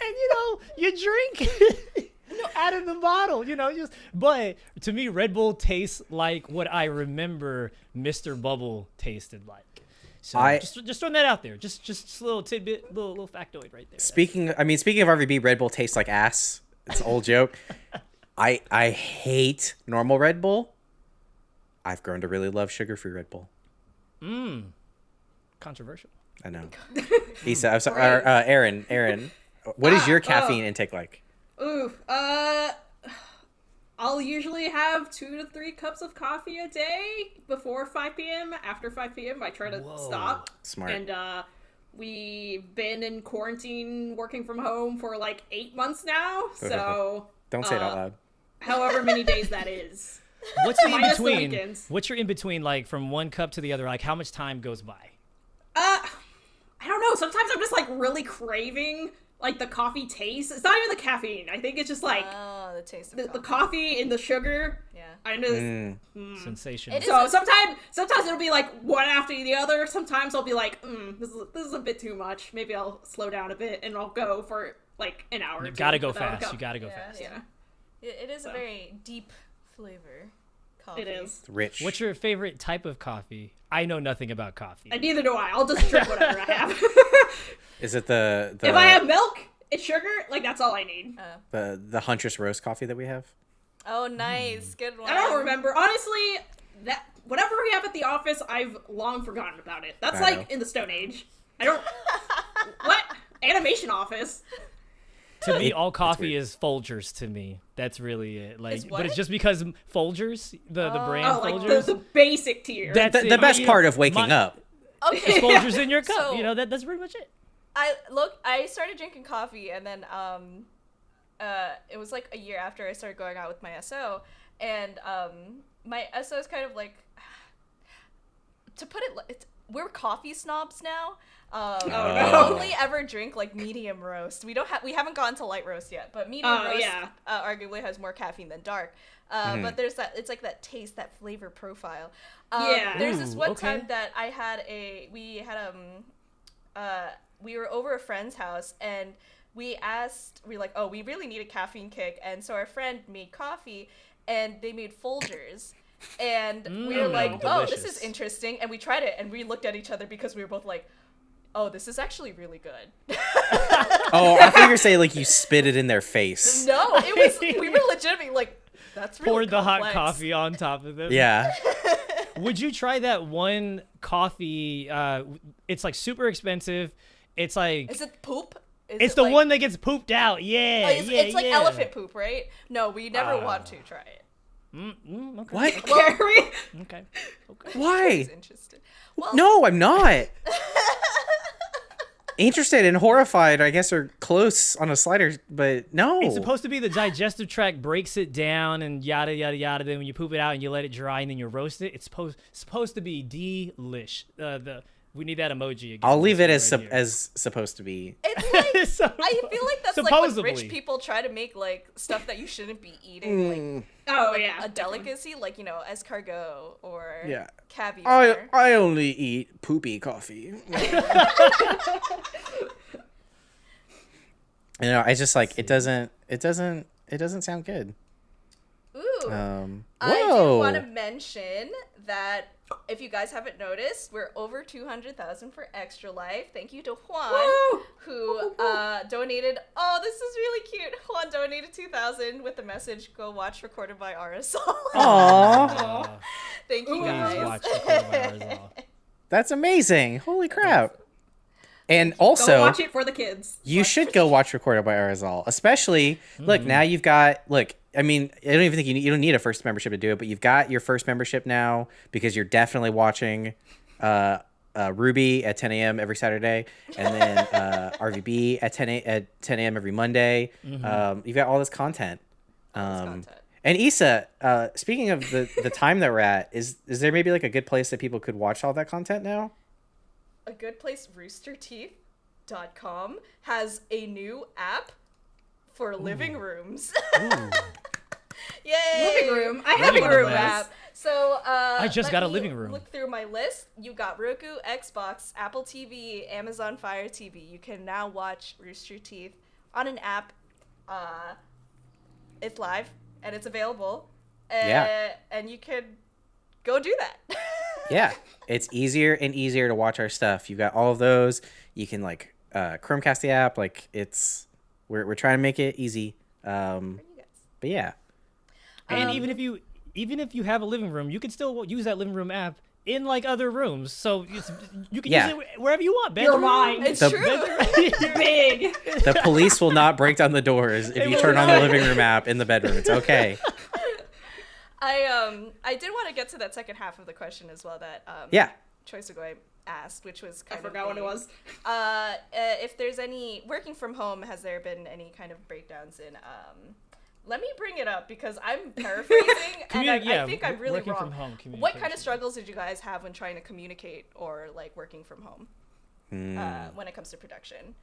you know you drink *laughs* out of the bottle. You know, just but to me, Red Bull tastes like what I remember Mr. Bubble tasted like. So I- just just throwing that out there. Just just a little tidbit, little little factoid right there. Speaking, I mean, speaking of RVB, Red Bull tastes like ass. It's an old joke. I I hate normal Red Bull. I've grown to really love sugar-free Red Bull. Mmm. Controversial. I know. *laughs* Issa, I'm sorry, or, uh, Aaron, Aaron, what is your caffeine intake like? Oof. Uh, I'll usually have two to three cups of coffee a day before 5 p.m. After 5 p.m., I try to stop. Smart. And uh, we've been in quarantine, working from home for like eight months now. *laughs* So, Don't say it out uh, loud. however many days that is. *laughs* What's the in Minus the between? What's your in between like from one cup to the other? Like how much time goes by? Uh, I don't know. Sometimes I'm just like really craving like the coffee taste. It's not even the caffeine. I think it's just like Oh, the taste of the, the coffee. coffee and the sugar. Yeah. I know. Mm. Sensational. It is So a- sometimes, sometimes it'll be like one after the other. Sometimes I'll be like, mm, this is this is a bit too much. Maybe I'll slow down a bit and I'll go for like an hour. You gotta go fast. You gotta go Yeah, fast. Yeah, It, it is a very deep flavor. Coffee. it is. Rich. What's your favorite type of coffee? I know nothing about coffee. And neither do I. I'll just drink whatever I have. *laughs* is it the the if I have milk and sugar, like that's all I need. Oh. the the Huntress roast coffee that we have? Oh, nice. Hmm. Good one. I don't remember honestly. That whatever we have at the office, I've long forgotten about it. That's I like know. in the Stone Age. I don't. *laughs* what animation office? To me, all coffee is Folgers to me. That's really it. Like, Is but it's just because Folgers, the the Oh. brand Oh, like the, Folgers, the basic tier. That's the, the best My- part of waking my- up. Okay. Folgers *laughs* in your cup. So- you know that that's pretty much it. I look. I started drinking coffee, and then um, uh, it was like a year after I started going out with my SO, and um, my SO is kind of like, *sighs* to put it, li- it's, we're coffee snobs now. Um, we no. only ever drink like medium roast. We don't have. We haven't gone to light roast yet, but medium Oh, roast yeah. uh, arguably has more caffeine than dark. Uh, But there's that. It's like that taste, that flavor profile. Um, Yeah. There's this Ooh, one okay. time that I had a. We had um uh, we were over a friend's house and we asked, we were like, oh, we really need a caffeine kick. And so our friend made coffee and they made Folgers. And we were Mm, like, oh, this is interesting. And we tried it and we looked at each other because we were both like, oh, this is actually really good. *laughs* Oh, I think you're saying like you spit it in their face. no, it was, we were legitimately like, that's really Poured the hot coffee on top of them. Yeah. *laughs* Would you try that one coffee? Uh, it's like super expensive. It's like Is it poop? Is it's it the like- one that gets pooped out. Yeah, Oh, it's, yeah, it's like yeah. elephant poop, right? No, we never Ah. want to try it. Mm, mm, okay. What? Kerry. Okay. Okay. Why? He's interested. Well, No, I'm not. *laughs* Interested and horrified, I guess, are close on a slider, but no. It's supposed to be the digestive tract breaks it down and yada yada yada. Then when you poop it out and you let it dry and then you roast it, it's supposed supposed to be delish. Uh, the we need that emoji again. I'll leave it as Right sup- as supposed to be. it's like *laughs* So- I feel like that's like when rich people try to make like stuff that you shouldn't be eating, like hmm. Oh yeah. a delicacy, like you know, escargot or Yeah. caviar. I I only eat poopy coffee. *laughs* *laughs* you know, I just like it doesn't it doesn't it doesn't sound good. Ooh, Um I do want to mention that if you guys haven't noticed, we're over two hundred thousand for Extra Life. Thank you to Juan, Woo! who uh, donated. Oh, this is really cute. Juan donated two thousand with the message "Go watch recorded by Arizal." *laughs* Aw, Uh, Thank you Please guys. watch by Arizal. *laughs* that's amazing. Holy crap. And Go also watch it for the kids. You should go *laughs* watch Recorded by Arizal, especially look Mm-hmm. now you've got look. I mean, I don't even think you need, you don't need a first membership to do it, but you've got your first membership now because you're definitely watching uh, uh, RWBY at 10 a.m. every Saturday, and then *laughs* uh, RVB at 10 a, at 10 a.m. every Monday. Mm-hmm. Um, you've got all this content. this Um, content. and Issa, uh, speaking of the the time that we're at, is is there maybe like a good place that people could watch all that content now? A good place roosterteeth.com has a new app for living rooms. *laughs* Yay! Living room. I have living one of room app. So uh I just got a living room. look through my list. You got roku xbox apple tv amazon fire tv you can now watch Rooster Teeth on an app uh it's live and it's available. Uh, Yeah. and you can go do that. *laughs* Yeah it's easier and easier to watch our stuff. You've got all of those. You can like uh chromecast the app. Like it's we're, we're trying to make it easy. Um but yeah. And Um, even if you even if you have a living room, you can still use that living room app in like other rooms. So it's, you can Yeah. use it wherever you want. You're mine. it's The- true. *laughs* Big. the police will not break down the doors if you will turn on the living room app in the bedroom. It's okay *laughs* I um I did want to get to that second half of the question as well that um yeah Choice Agoy asked, which was I kind of forgot what it was. *laughs* Uh, uh, if there's any working from home, has there been any kind of breakdowns in um? Let me bring it up because I'm *laughs* paraphrasing and I, yeah, I think I'm really wrong. from home what kind of struggles did you guys have when trying to communicate or like working from home Hmm. uh, when it comes to production?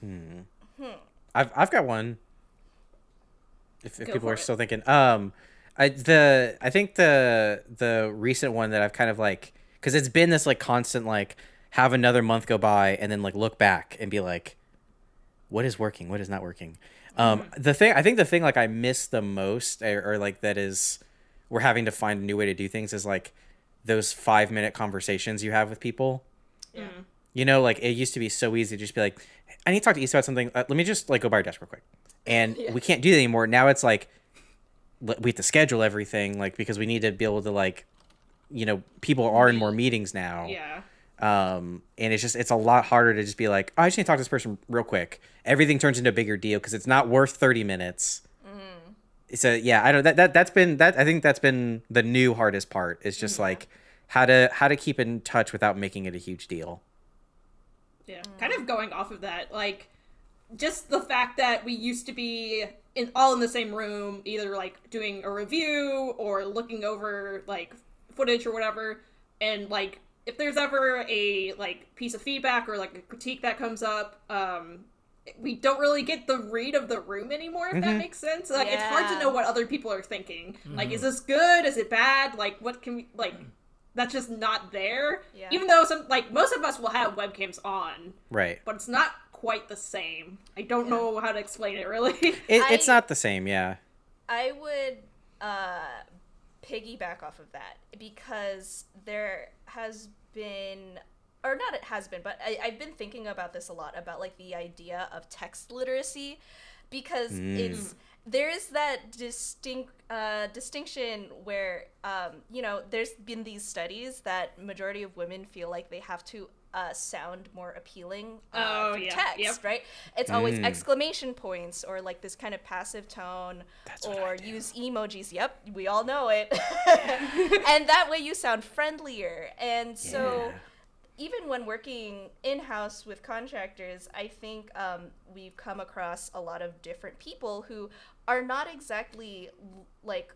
hmm I've I've got one. If, if people are it. still thinking, um, I the I think the the recent one that I've kind of like because it's been this like constant like have another month go by and then like look back and be like, what is working, what is not working. Um, Mm-hmm. the thing I think the thing like I miss the most or, or like that is we're having to find a new way to do things is like those five minute conversations you have with people. Yeah. You know, like it used to be so easy to just be like, I need to talk to Issa about something. Uh, let me just like go by your desk real quick. And *laughs* Yeah. we can't do that anymore. Now it's like we have to schedule everything like because we need to be able to like, you know, people are in more meetings now. Yeah. Um, and it's just it's a lot harder to just be like, oh, I just need to talk to this person real quick. Everything turns into a bigger deal because it's not worth thirty minutes. So yeah, I don't that, that that's been that I think that's been the new hardest part is just like how to how to keep in touch without making it a huge deal. Yeah. Kind of going off of that, like just the fact that we used to be in all in the same room, either like doing a review or looking over like footage or whatever, and like if there's ever a like piece of feedback or like a critique that comes up, um we don't really get the read of the room anymore if that makes sense. Like it's hard to know what other people are thinking. Like is this good? Is it bad? Like what can we like that's just not there. Yeah. even though some like most of us will have webcams on. Right. but it's not quite the same. I don't know how to explain it really. *laughs* It, it's I- not the same, yeah. I would uh, piggyback off of that because there has been, or not it has been, but I, I've been thinking about this a lot about like the idea of text literacy because it's there is that distinct uh, distinction where um, you know there's been these studies that majority of women feel like they have to uh, sound more appealing uh, Oh, through yeah, text yep. right it's always Mm. exclamation points or like this kind of passive tone That's or use emojis yep we all know it *laughs* and that way you sound friendlier and so Yeah. even when working in house with contractors, I think um, we've come across a lot of different people who are not exactly like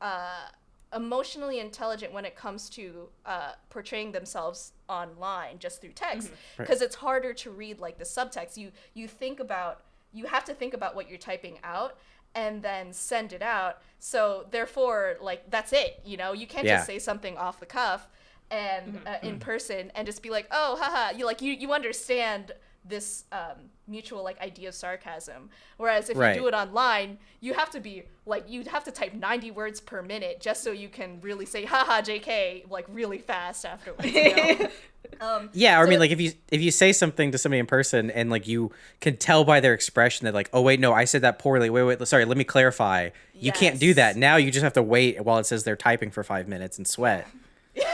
uh, emotionally intelligent when it comes to uh, portraying themselves online just through text Mm-hmm. because it's harder to read like the subtext. You you think about you have to think about what you're typing out and then send it out. So therefore, like that's it. You know, you can't Yeah. just say something off the cuff and uh, in person and just be like, oh, haha, you like you you understand this um, mutual like idea of sarcasm. Whereas if Right. you do it online, you have to be like you have to type 90 words per minute just so you can really say haha JK like really fast afterwards. You know? *laughs* um, Yeah, or I mean, like if you if you say something to somebody in person and like you can tell by their expression that like, oh wait, no, I said that poorly. Wait, wait, sorry, let me clarify. You can't do that now. You just have to wait while it says they're typing for five minutes and sweat. *laughs* you're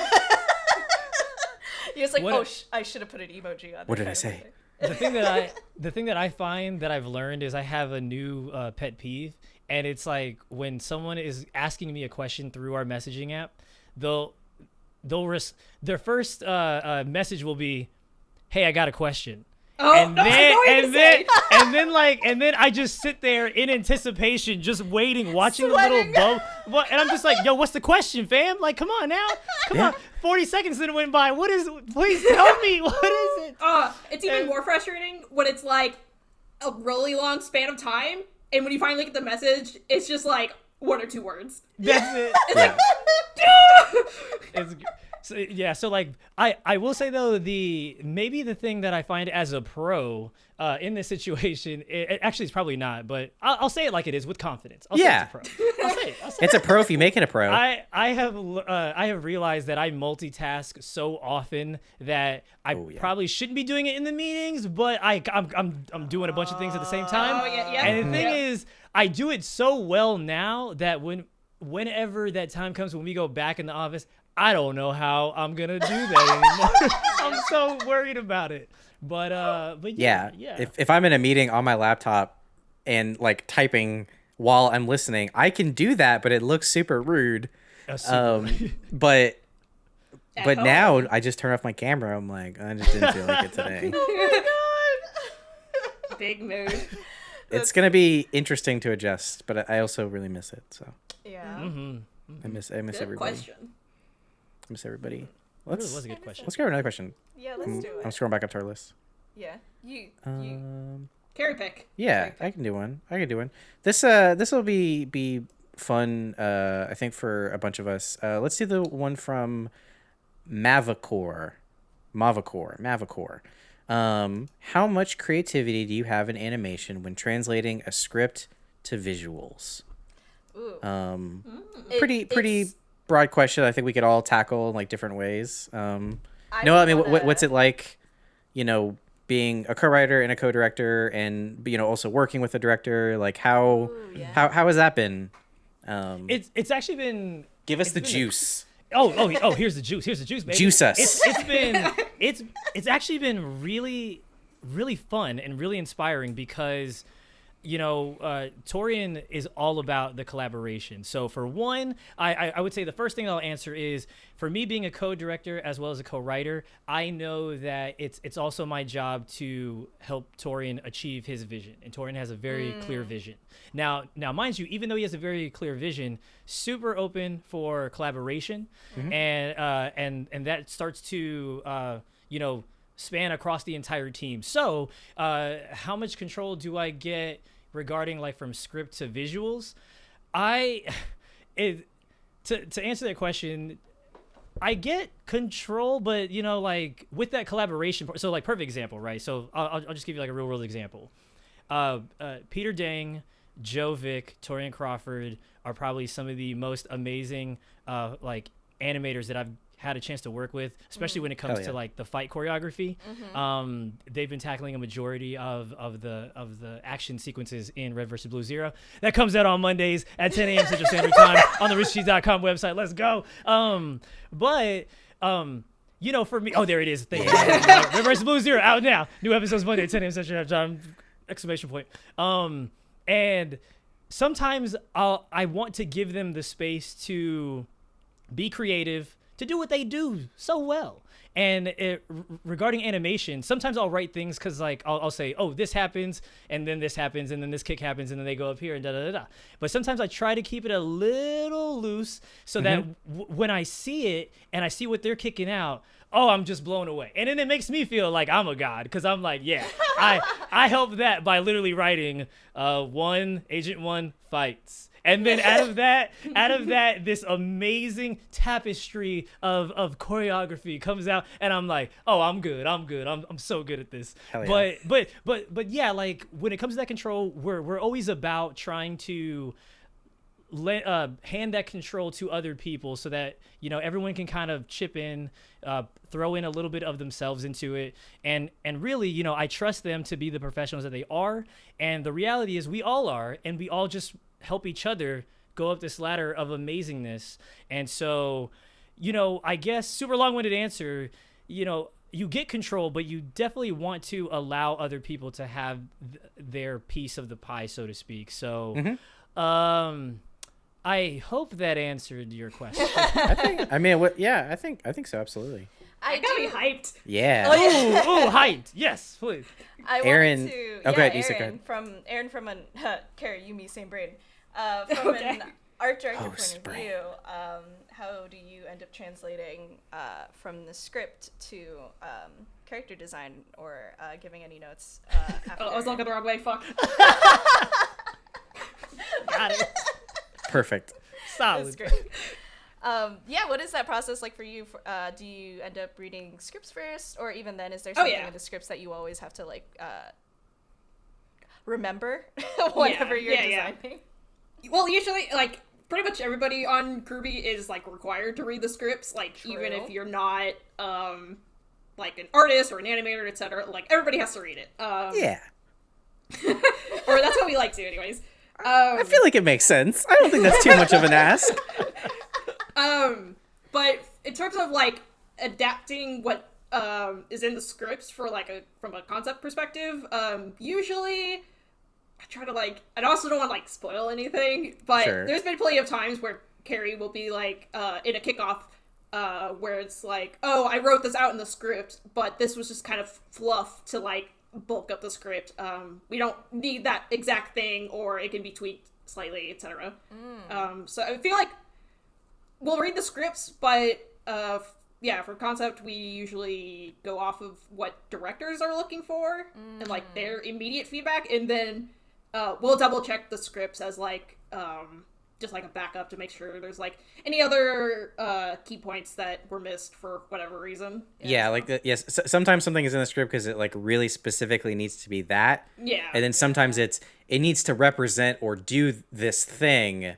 just like, What oh, sh- I should have put an emoji on. What did I kind of say? The thing that I the thing that I find that I've learned is I have a new uh, pet peeve, and it's like when someone is asking me a question through our messaging app, they'll they'll res- their first uh, uh, message will be, "Hey, I got a question." Oh, and *laughs* no, then and then and then like and then I just sit there in anticipation, just waiting, watching the Sweating. little bub. And I'm just like, "Yo, what's the question, fam? Like, come on now, come Yeah. on." Forty seconds then went by. What is? Please tell me *laughs* what is it? Uh, it's even And- more frustrating when it's like a really long span of time, and when you finally get the message, it's just like one or two words. That's it. *laughs* Yeah. it's so, yeah so like i i will say though the maybe the thing that i find as a pro uh in this situation *laughs* it, it actually it's probably not but I'll, I'll say it like it is with confidence I'll Yeah. say it's a pro i'll say it, I'll say it. *laughs* it's a pro if you make it a pro. I, I have uh, I have realized that I multitask so often that I Oh, yeah. probably shouldn't be doing it in the meetings, but I I'm, I'm, I'm doing a bunch of things at the same time. Oh, yeah, yeah. And the thing Yeah. is, I do it so well now that when whenever that time comes when we go back in the office, I don't know how I'm gonna do that anymore. *laughs* I'm so worried about it. But uh, but yeah. yeah, yeah. If if I'm in a meeting on my laptop and like typing while I'm listening, I can do that, but it looks super rude. Super- Um, *laughs* but At but home. now I just turn off my camera. I'm like, I just didn't feel like it *laughs* today. Oh my god! Big mood. it's gonna be interesting to adjust, but I also really miss it. So Yeah. Mhm. I miss I miss Good everybody. question. I miss everybody. That Let's really was a good question. let's go to another question. Yeah, let's do it. I'm scrolling back up to our list. Yeah. You you Um, Kerry pick. yeah, I can do one. I can do one. This uh this will be be fun. Uh, I think for a bunch of us. Uh, let's do the one from Mavacor, Mavacor, Mavacor. Um, how much creativity do you have in animation when translating a script to visuals? ooh. Um, It- pretty pretty it's- broad question. I think we could all tackle in like different ways. Um, I no, I mean, wanna- what's it like? You know, being a co-writer and a co-director, and you know, also working with a director. Like, how Ooh, yeah. how how has that been? Um, It's it's actually been give us the been a- juice. Oh, oh, oh! Here's the juice. Here's the juice, baby. Juice us. It's, it's been, *laughs* it's, it's actually been really, really fun and really inspiring because, you know, uh, Torian is all about the collaboration. So for one, I, I, I would say the first thing I'll answer is for me being a co-director as well as a co-writer, I know that it's it's also my job to help Torian achieve his vision, and Torian has a very clear vision. Now, now, mind you, even though he has a very clear vision, super open for collaboration, and uh, and and that starts to uh, you know span across the entire team. So, uh, how much control do I get regarding like from script to visuals? I *laughs* it to to answer that question, I get control, but you know, like with that collaboration. So, like, perfect example, right? So, I'll, I'll just give you like a real world example. Uh, uh, Peter Dang, Joe Vick, Torian Crawford are probably some of the most amazing, uh, like animators that I've had a chance to work with, especially when it comes yeah. to like the fight choreography. Um, they've been tackling a majority of, of the of the action sequences in Red vs. Blue Zero. That comes out on Mondays at 10 a.m. Central Standard Time *laughs* on the roosterteeth.com website. Let's go. Um, but um, you know, for me, oh, there it is. Thank you. *laughs* Red vs. Blue Zero out now. New episodes Monday at 10 a.m. Central Time. Exclamation point. Um, and sometimes I'll I want to give them the space to be creative, to do what they do so well. And it, regarding animation, sometimes I'll write things because like I'll, I'll say, oh, this happens, and then this happens, and then this kick happens, and then they go up here and da da da da. But sometimes I try to keep it a little loose so mm-hmm. that w- when I see it and I see what they're kicking out, oh, I'm just blown away. And then it makes me feel like I'm a god because I'm like, yeah, I *laughs* I help that by literally writing uh, one Agent One fights. And then out of that, out of that, *laughs* this amazing tapestry of, of choreography comes out, and I'm like, oh, I'm good, I'm good, I'm, I'm so good at this. Yeah. But but but but yeah, like when it comes to that control, we're we're always about trying to uh, hand that control to other people so that you know everyone can kind of chip in uh, throw in a little bit of themselves into it. And and really you know i trust them to be the professionals that they are. And the reality is we all are and we all just help each other go up this ladder of amazingness. And so you know i guess super long-winded answer you know you get control but you definitely want to allow other people to have th- their piece of the pie so to speak. So um I hope that answered your question. *laughs* I think. I mean, what? Yeah, I think. I think so. Absolutely. I I gotta be hyped. Yeah. Oh, yeah. ooh, ooh, hyped. Yes, please. I Aaron- wanted to. oh, yeah, go ahead, you say go Aaron ahead. from Aaron from an *laughs* Kerry, you, me, same brain. Uh, *laughs* from Okay. an art director Oh, point spray. of view, um, how do you end up translating uh, from the script to um, character design or uh, giving any notes? Uh, after? Oh, I was looking the wrong way. Fuck. Got it. Perfect. That's Solid. great. Um, yeah, what is that process like for you? Uh, do you end up reading scripts first, or even then, is there Oh, something yeah. in the scripts that you always have to like uh, remember *laughs* whenever you're yeah, yeah. designing? Well, usually, like pretty much everybody on RWBY is like required to read the scripts. Like even if you're not um like an artist or an animator, etc. Like everybody has to read it. Um, Yeah. *laughs* or that's what we like to, anyways. Um, I feel like it makes sense. I don't think that's too much of an ask. *laughs* Um, but in terms of like adapting what um is in the scripts for like a from a concept perspective, um, usually I try to like I also don't want to like spoil anything, but Sure. there's been plenty of times where Kerry will be like uh in a kickoff uh where it's like, oh, I wrote this out in the script, but this was just kind of fluff to like bulk up the script. Um, we don't need that exact thing, or it can be tweaked slightly, etc. Um, so I feel like we'll read the scripts, but uh, f- yeah, for concept, we usually go off of what directors are looking for and like their immediate feedback, and then uh, we'll double check the scripts as like um, just like a backup to make sure there's like any other uh, key points that were missed for whatever reason. Yeah, like the, yes. s- sometimes something is in the script because it like really specifically needs to be that, Yeah, and then sometimes it's it needs to represent or do this thing,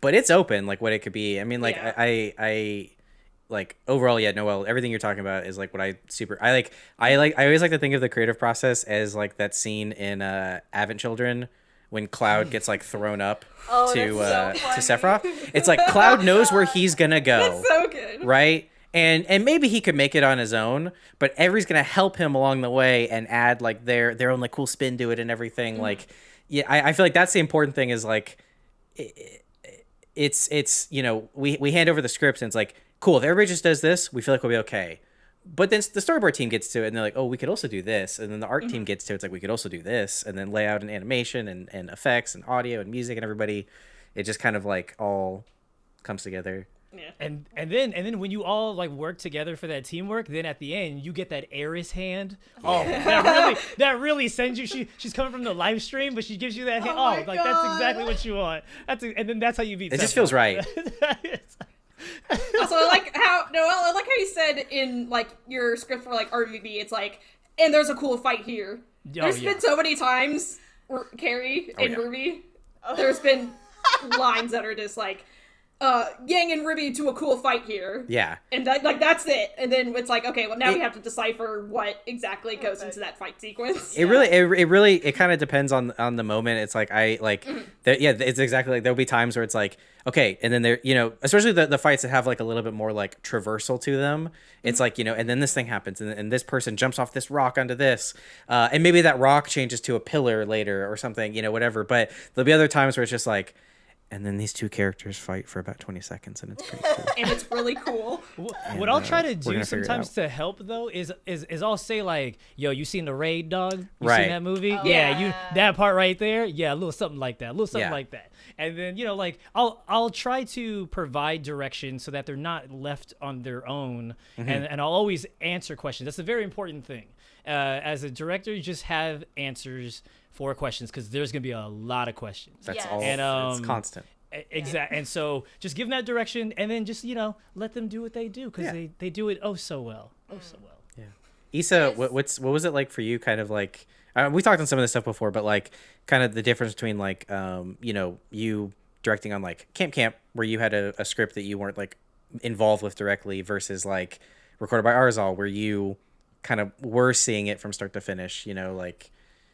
but it's open like what it could be. I mean, like Yeah. I, I I like overall, yeah, Noel, everything you're talking about is like what I super I like. I like I always like to think of the creative process as like that scene in uh Advent Children when Cloud gets like thrown up Oh, to uh, that's to so. Sephiroth. It's like Cloud *laughs* knows where he's gonna go, so good. right? And and maybe he could make it on his own, but Every's gonna help him along the way and add like their their own like cool spin to it and everything. Mm-hmm. Like, yeah, I, I feel like that's the important thing is like, i- i- it's it's you know we we hand over the script and it's like cool if everybody just does this we feel like we'll be okay. But then the storyboard team gets to it and they're like, oh, we could also do this. And then the art Mm-hmm. team gets to it. It's like, we could also do this. And then layout and animation and, and effects and audio and music and everybody. It just kind of like all comes together. Yeah. And and then and then when you all like work together for that teamwork, then at the end you get that Aerith hand. Oh, that *laughs* really that really sends you. She she's coming from the live stream, but she gives you that hand. Oh Oh, my like that's exactly what you want. That's a, and then that's how you beat. It just Sephiroth. feels right. *laughs* also, I like how Noel, I like how you said in like your script for like RVB, it's like, and there's a cool fight here. Oh, There's yeah. been so many times, R- Kerry and yeah. Ruby. There's been *laughs* lines that are just like, uh, Yang and Ruby to a cool fight here. Yeah. And that, like that's it. And then it's like, okay, well now we have to decipher what exactly goes Okay. into that fight sequence. It really, it, it really, it kind of depends on on the moment. It's like I like, the, yeah, it's exactly like there'll be times where it's like, okay, and then there, you know, especially the, the fights that have like a little bit more like traversal to them. It's like you know, and then this thing happens, and, and this person jumps off this rock onto this, uh, and maybe that rock changes to a pillar later or something, you know, whatever. But there'll be other times where it's just like, and then these two characters fight for about twenty seconds, and it's pretty cool. *laughs* and it's really cool. *laughs* Wh- What I'll try to do gonna figure it sometimes to help though is is is I'll say like, "Yo, you seen the raid dog? You Right. seen that movie? Oh, yeah, you that part right there. Yeah, a little something like that, a little something Yeah. like that." And then you know, like I'll I'll try to provide direction so that they're not left on their own, Mm-hmm. and and I'll always answer questions. That's a very important thing. Uh, as a director, you just have answers for questions because there's gonna be a lot of questions. That's Yes. all. And, it's um, constant. Exactly. And so just give them that direction and then just, you know, let them do what they do because Yeah. they, they do it oh so well. Oh so well. Yeah. Issa, Yes. what, what's what was it like for you? Kind of like uh, we talked on some of this stuff before, but like kind of the difference between like um you know you directing on like Camp Camp where you had a, a script that you weren't like involved with directly versus like recorded by Arizal where you kind of were seeing it from start to finish. You know, like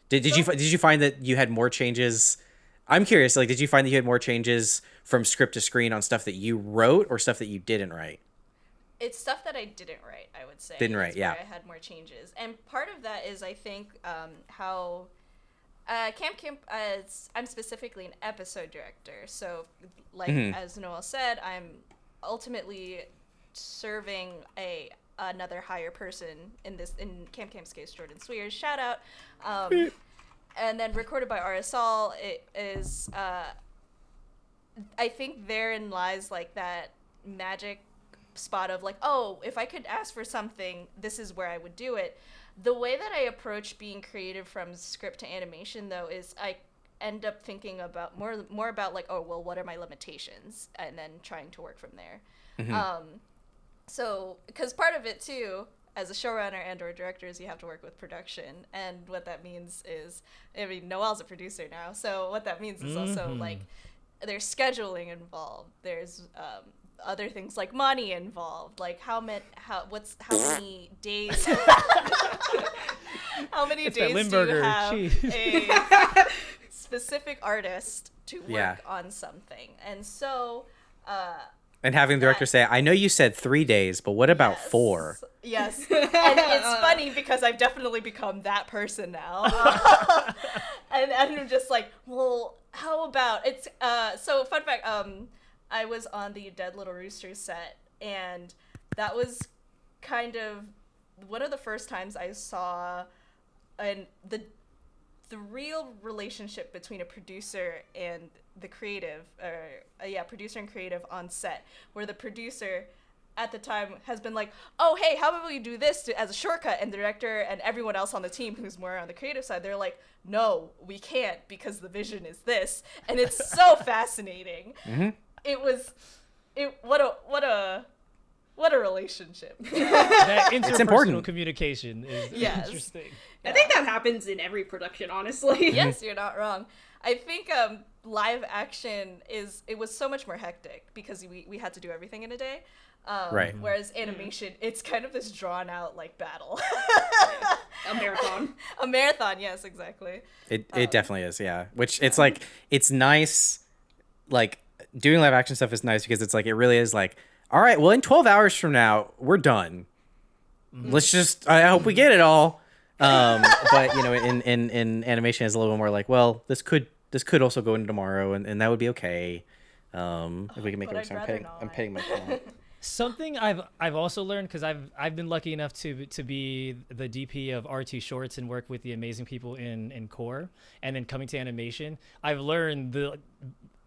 did did you did you find that you had more changes? I'm curious. Like, did you find that you had more changes from script to screen on stuff that you wrote or stuff that you didn't write? it's stuff that I didn't write. I would say Didn't write, yeah. I had more changes, and part of that is I think um, how uh, Camp Camp. Uh, I'm specifically an episode director, so like Mhm. as Noel said, I'm ultimately serving a another higher person in this in Camp Camp's case, Jordan Cwierz. Shout out. Um, and then recorded by Arizal, it is. Uh, I think therein lies like that magic spot of like, oh, if I could ask for something, this is where I would do it. The way that I approach being creative from script to animation though is I end up thinking about more more about like, oh, well, what are my limitations and then trying to work from there. Um so because part of it too as a showrunner and or director is you have to work with production and what that means is i mean noel's a producer now so what that means is also Mhm. like there's scheduling involved there's um, other things like money involved like how many how what's how many *laughs* days *laughs* how many It's days do you have a *laughs* specific artist to work Yeah. on something and so uh And having the director say, "I know you said three days, but what about Yes. four? Yes. *laughs* And it's funny because I've definitely become that person now. *laughs* *laughs* and, and I'm just like, well, how about it's uh so fun fact, um I was on the Dead Little Roosters set and that was kind of one of the first times I saw and the the real relationship between a producer and the creative or uh, yeah producer and creative on set where the producer at the time has been like oh hey how about we do this to, as a shortcut? And the director and everyone else on the team who's more on the creative side they're like no we can't because the vision is this. And it's so *laughs* fascinating. It was it what a what a what a relationship *laughs* That interpersonal important. communication is Yes. interesting. I think that happens in every production, honestly. *laughs* yes, you're not wrong. I think um, live action is it was so much more hectic because we, we had to do everything in a day. Um, Right. Whereas animation, it's kind of this drawn out like battle. A marathon. *laughs* a marathon, yes, exactly. It it definitely is, yeah. Which it's like it's nice like doing live action stuff is nice because it's like it really is like all right, well in 12 hours from now, we're done. Let's just I hope we get it all. Um *laughs* but you know in in in animation is a little bit more like, well, this could this could also go into tomorrow and, and that would be okay. Um if we can make But it work. So I'm rather petting I'm not. petting my *laughs* cat. Something I've I've also learned because I've I've been lucky enough to to be the DP of RT Shorts and work with the amazing people in in Core, and then coming to animation, I've learned the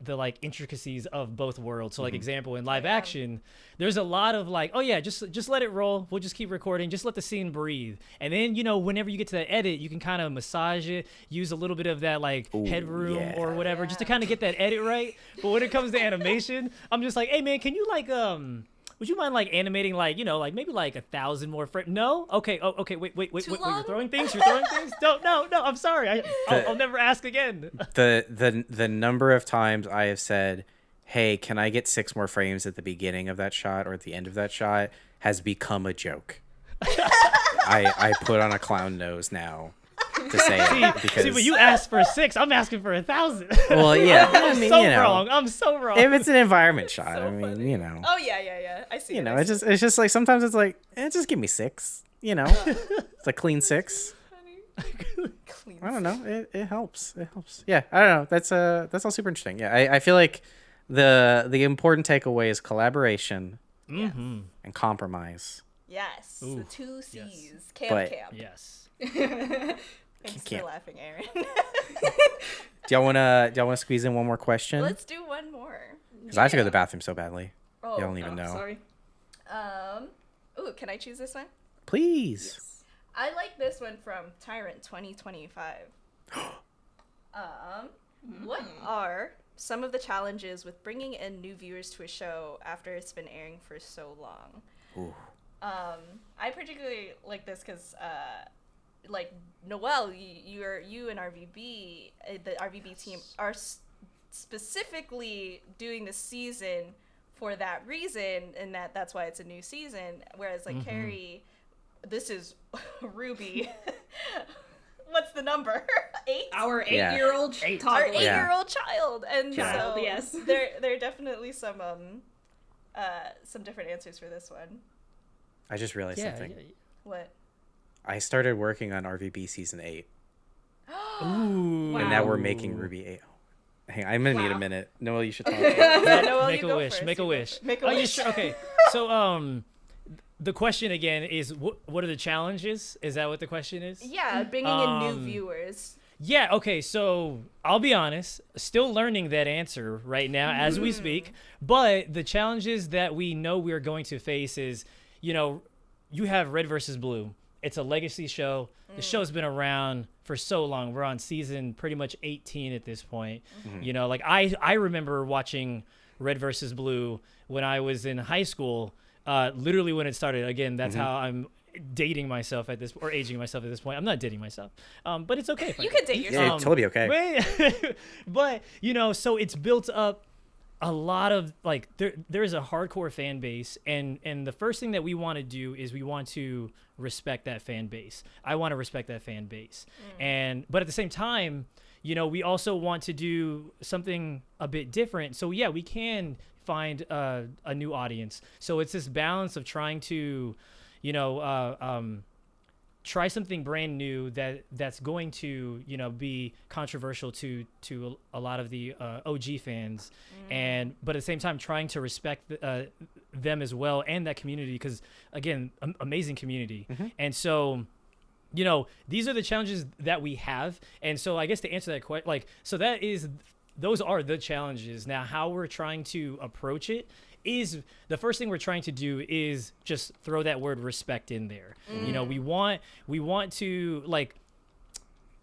the like intricacies of both worlds. So like example in live action, there's a lot of like, oh yeah, just just let it roll. We'll just keep recording. Just let the scene breathe. And then you know whenever you get to that edit, you can kind of massage it, use a little bit of that like headroom or yeah. whatever, just to kind of get that edit right. But when it comes to animation, I'm just like, hey man, can you like um. Would you mind like animating like you know like maybe like a thousand more frames? No, okay, oh okay, wait, wait, wait, Too wait, wait, you're throwing things, you're throwing things. No, no, no, I'm sorry, I, I'll, I'll never ask again. *laughs* the the the number of times I have said, "Hey, can I get six more frames at the beginning of that shot or at the end of that shot?" has become a joke. *laughs* I I put on a clown nose now to say it because See, but you asked for six, I'm asking for a thousand. well, yeah, *laughs* I I'm mean, so you know, wrong. I'm so wrong. if it's an environment *laughs* shot, so I mean, funny. you know, Oh yeah, yeah, yeah. I see. you it, know, I it's see just it's just like sometimes it's like, eh, just give me six, you know, *laughs* it's a clean six. Clean. I don't know. It, it helps. It helps. Yeah, I don't know. That's uh that's all super interesting. Yeah, I, I feel like the the important takeaway is collaboration mm-hmm. and compromise. Yes, the two C's. yes. Camp, But- camp. Yes. *laughs* Thanks Camp. for laughing, Aaron. *laughs* Do y'all wanna do y'all wanna squeeze in one more question? Let's do one more. Because I have to go to the bathroom so badly. Oh, Y'all don't even Oh, know. Sorry. Um. Ooh, can I choose this one? Please. Yes. I like this one from Tyrant 2025. *gasps* um, what are some of the challenges with bringing in new viewers to a show after it's been airing for so long? Ooh. Um, I particularly like this because, uh, like Noel, y- you're you and RVB, uh, the RVB team are s- specifically doing the season for that reason, and that that's why it's a new season. Whereas like Kerry, this is *laughs* RWBY. *laughs* What's the number? *laughs* Eight. Our eight-year-old Eight. Our toddler. Yeah. eight-year-old child, and Child, so yes. there there are definitely some um, uh, some different answers for this one. I just realized Yeah. something. yeah. What? I started working on RVB season eight, *gasps* Ooh. Wow. and now we're making RWBY eight. Hang on, I'm gonna need a minute. Noel, you should *laughs* talk. Yeah, Noel, make you a wish. Make a wish. Make a oh, you wish. sure? Okay. *laughs* So um, the question again is what what are the challenges? Is that what the question is? Yeah, bringing in new Um, viewers. Yeah, okay, so I'll be honest, still learning that answer right now as we speak. But the challenges that we know we're going to face is, you know, you have Red versus Blue. It's a legacy show. The show's been around for so long. We're on season pretty much 18 at this point. You know, like I I remember watching Red versus Blue when I was in high school. Uh, literally when it started. Again, that's how I'm dating myself at this or aging myself at this point. I'm not dating myself, um, but it's okay. if I You do. could date yourself. it'd totally okay. Wait, *laughs* but you know, so it's built up a lot of like there there is a hardcore fan base and and the first thing that we want to do is we want to respect that fan base. I want to respect that fan base. And but at the same time, you know, we also want to do something a bit different. So yeah, we can find uh, a new audience. So it's this balance of trying to, you know, uh, um, try something brand new that that's going to you know be controversial to to a lot of the uh, OG fans. And but at the same time trying to respect the, uh, them as well and that community because again am- amazing community. And so you know these are the challenges that we have. And so i guess to answer that question like so that is those are the challenges. Now how we're trying to approach it is the first thing we're trying to do is just throw that word respect in there you know we mm. want we want to like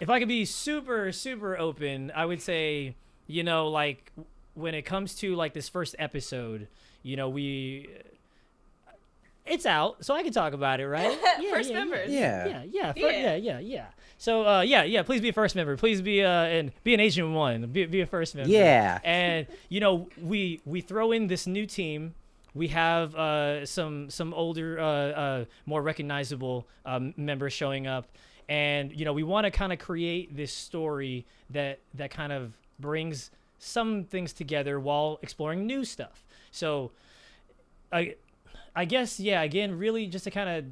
if i could be super super open i would say you know like when it comes to like this first episode you know we it's out so i can talk about it right *laughs* yeah, First yeah, members. Yeah. yeah yeah fir- Yeah. yeah yeah yeah so uh yeah yeah please be a first member please be uh and be an agent one be, be a first member Yeah. and you know we we throw in this new team we have uh, some some older, uh, uh, more recognizable um, members showing up, and you know we want to kind of create this story that that kind of brings some things together while exploring new stuff. So, I I guess yeah. Again, really just to kind of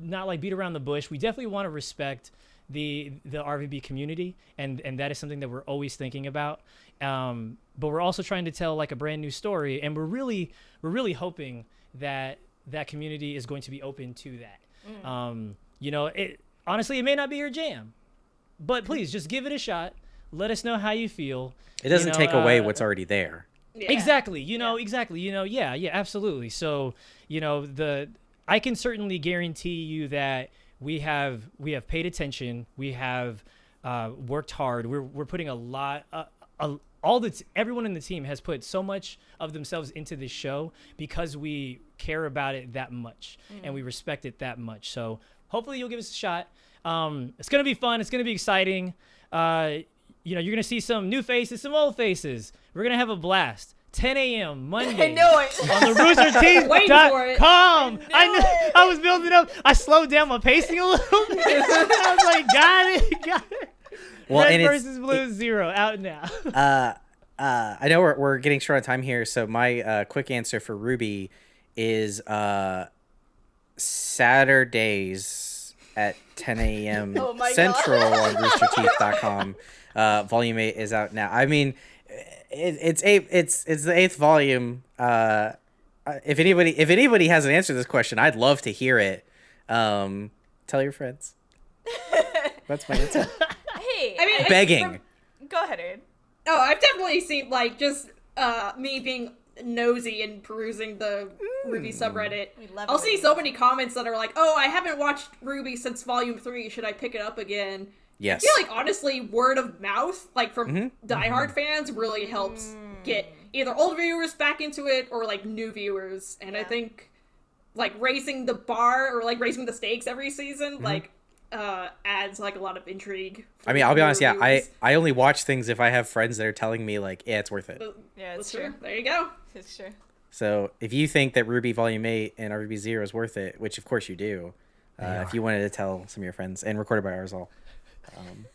not like beat around the bush. We definitely want to respect the the RVB community, and and that is something that we're always thinking about. Um, but we're also trying to tell like a brand new story, and we're really we're really hoping that that community is going to be open to that. Um, you know, it honestly it may not be your jam, but please just give it a shot. Let us know how you feel. It doesn't You know, take away uh, what's already there. Yeah. Exactly. You know, exactly. You know, yeah, yeah, absolutely. So, you know, the I can certainly guarantee you that we have we have paid attention. We have uh, worked hard. We're we're putting a lot. Uh, a, all the everyone in the team has put so much of themselves into this show because we care about it that much and we respect it that much. So hopefully you'll give us a shot. Um, it's gonna be fun. It's gonna be exciting. Uh, you know, you're gonna see some new faces, some old faces. We're gonna have a blast. 10 a.m. *laughs* Monday I know it. on the Rooster *laughs* Waiting for it. Team.com. I, knew knew, it. I was building up. I slowed down my pacing a little bit. *laughs* I was like, got it, got it. Well, Red and it's- versus Blue Zero out now. uh, uh, I know we're, we're getting short on time here, so my uh, quick answer for RWBY is uh, Saturdays at 10 a.m. Oh Central God. on roosterteeth.com. Uh, volume 8 is out now. I mean, it, it's eight, it's it's the eighth volume. Uh, uh, if anybody if anybody has an answer to this question, I'd love to hear it. Um, tell your friends. *laughs* That's my answer. hey, I mean, I- Begging. go ahead, Aaron. Oh, I've definitely seen like just uh me being nosy and perusing the RWBY subreddit. Love I'll it. see so many comments that are like, "Oh, I haven't watched RWBY since Volume Three. Should I pick it up again?" Yes. I feel like honestly, word of mouth, like from diehard fans, really helps get either old viewers back into it or like new viewers. And I think like raising the bar or like raising the stakes every season, like uh adds like a lot of intrigue. I mean, I'll be newer honest. Yeah, I. I only watch things if I have friends that are telling me like, yeah, it's worth it. Yeah, it's true. true. There you go. It's true. So if you think that RWBY Volume Eight and RVB Zero is worth it, which of course you do, uh, if you wanted to tell some of your friends and recorded by Arizal, um,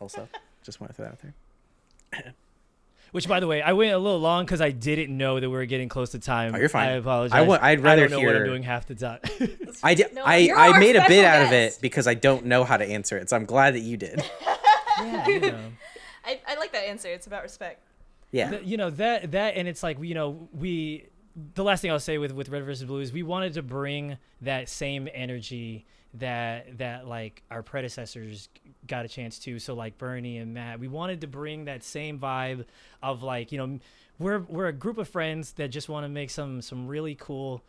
also just want to throw that out there. *coughs* Which, by the way, I went a little long because I didn't know that we were getting close to time. Oh, you're fine. I apologize. I wa- I'd I rather don't know what I'm doing half the time. I did. No, I I made a bit special out of it because I don't know how to answer it. So I'm glad that you did. *laughs* yeah, you know. *laughs* I, I like that answer. It's about respect. Yeah. Th- you know that that and it's like you know we the last thing I'll say with with Red versus Blue is we wanted to bring that same energy that that like our predecessors got a chance to. So like Burnie and Matt we wanted to bring that same vibe of like you know we're we're a group of friends that just want to make some some really cool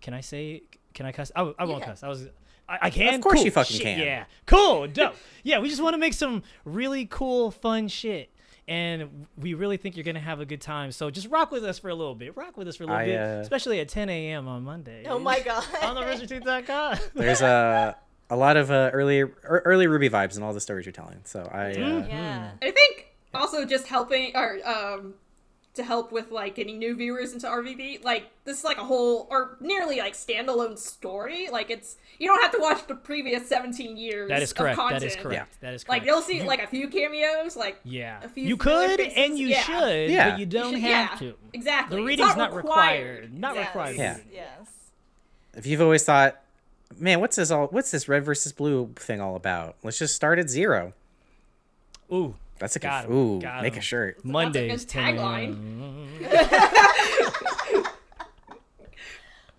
can I say can I cuss? I, I won't Yeah. cuss. I was I, I can? Of course Cool. you fucking Shit, can. yeah. Cool. Dope. Yeah we just want to make some really cool fun shit and we really think you're gonna have a good time. So just rock with us for a little bit. Rock with us for a little I, bit, uh, especially at 10 a.m. on Monday. Oh my *laughs* god. on the RoosterTeeth.com. *laughs* There's a a lot of uh, early early RWBY vibes in all the stories you're telling. So I. Uh, yeah. I think also just helping or um to help with like getting new viewers into RVB. Like this is like a whole or nearly like standalone story. Like it's you don't have to watch the previous 17 years. That is of correct. content. That is correct. That is Like you'll see like a few cameos. Like yeah, a few you could faces, and you yeah. should, Yeah. but you don't should- have yeah, to. Exactly. The It's reading's not required. Not Yes. required. Yeah. Yes. if you've always thought, man, what's this all? What's this red versus blue thing all about? Let's just start at zero. Ooh, That's a good. Got 'em, Ooh, got make a shirt. Mondays good 10 tagline. a.m. *laughs*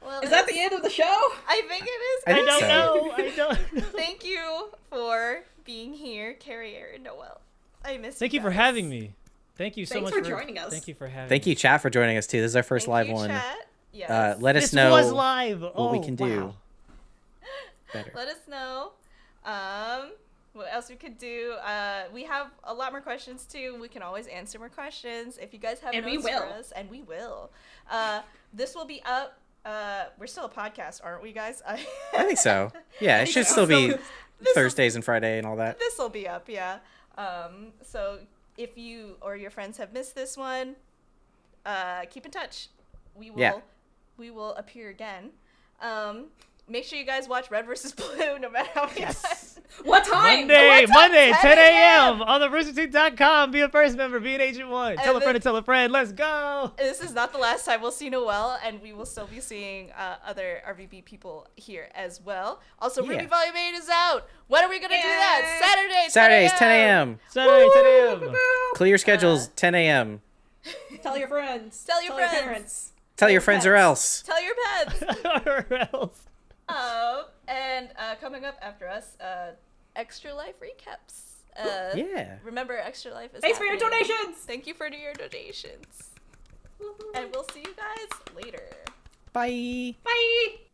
Well, Is that it's- the end of the show? I think it is. I I don't so. know. I don't. *laughs* know. Thank you for being here, Kerry, Aaron, Noel. I miss. You. Thank you for guys. having me. Thank you so Thanks much for joining us. Thank you for having. Thank me. you, chat, for joining us too. This is our first Thank live you, one. Chat. Yes. Uh, let us This know was live. what oh, we can do better. *laughs* Let us know. Um, what else we could do? Uh, we have a lot more questions too. We can always answer more questions if you guys have And we notes for will. us, and we will. Uh, this will be up. Uh, we're still a podcast, aren't we, guys? I, *laughs* I think so. Yeah, it should so. still be *laughs* Thursdays and Friday and all that. this will be up, yeah. Um, so if you or your friends have missed this one, uh, keep in touch. We will Yeah. we will appear again. Um, make sure you guys watch Red versus *laughs* Blue, no matter how many times. What time? Monday, What's up, Monday, 10 10 a.m. a.m. on the roosterteeth.com. Be a first member. Be an agent one. Tell a friend then- to tell a friend. Let's go. This is not the last time we'll see Noel, and we will still be seeing uh, other RVB people here as well. Also, RWBY Yeah. Volume 8 is out. When are we going to do that? Yay. Saturday, Saturdays, 10 a.m. Saturday, 10 a.m. Clear your schedules, 10 a.m. Tell your friends. Tell your friends. parents. Tell your friends or else. Tell your pets. *laughs* or else. Um, and uh, coming up after us, uh, Extra Life recaps. Uh, Yeah. Remember, Extra Life is Thanks for your donations. Thank you for your donations. And we'll see you guys later. Bye. Bye.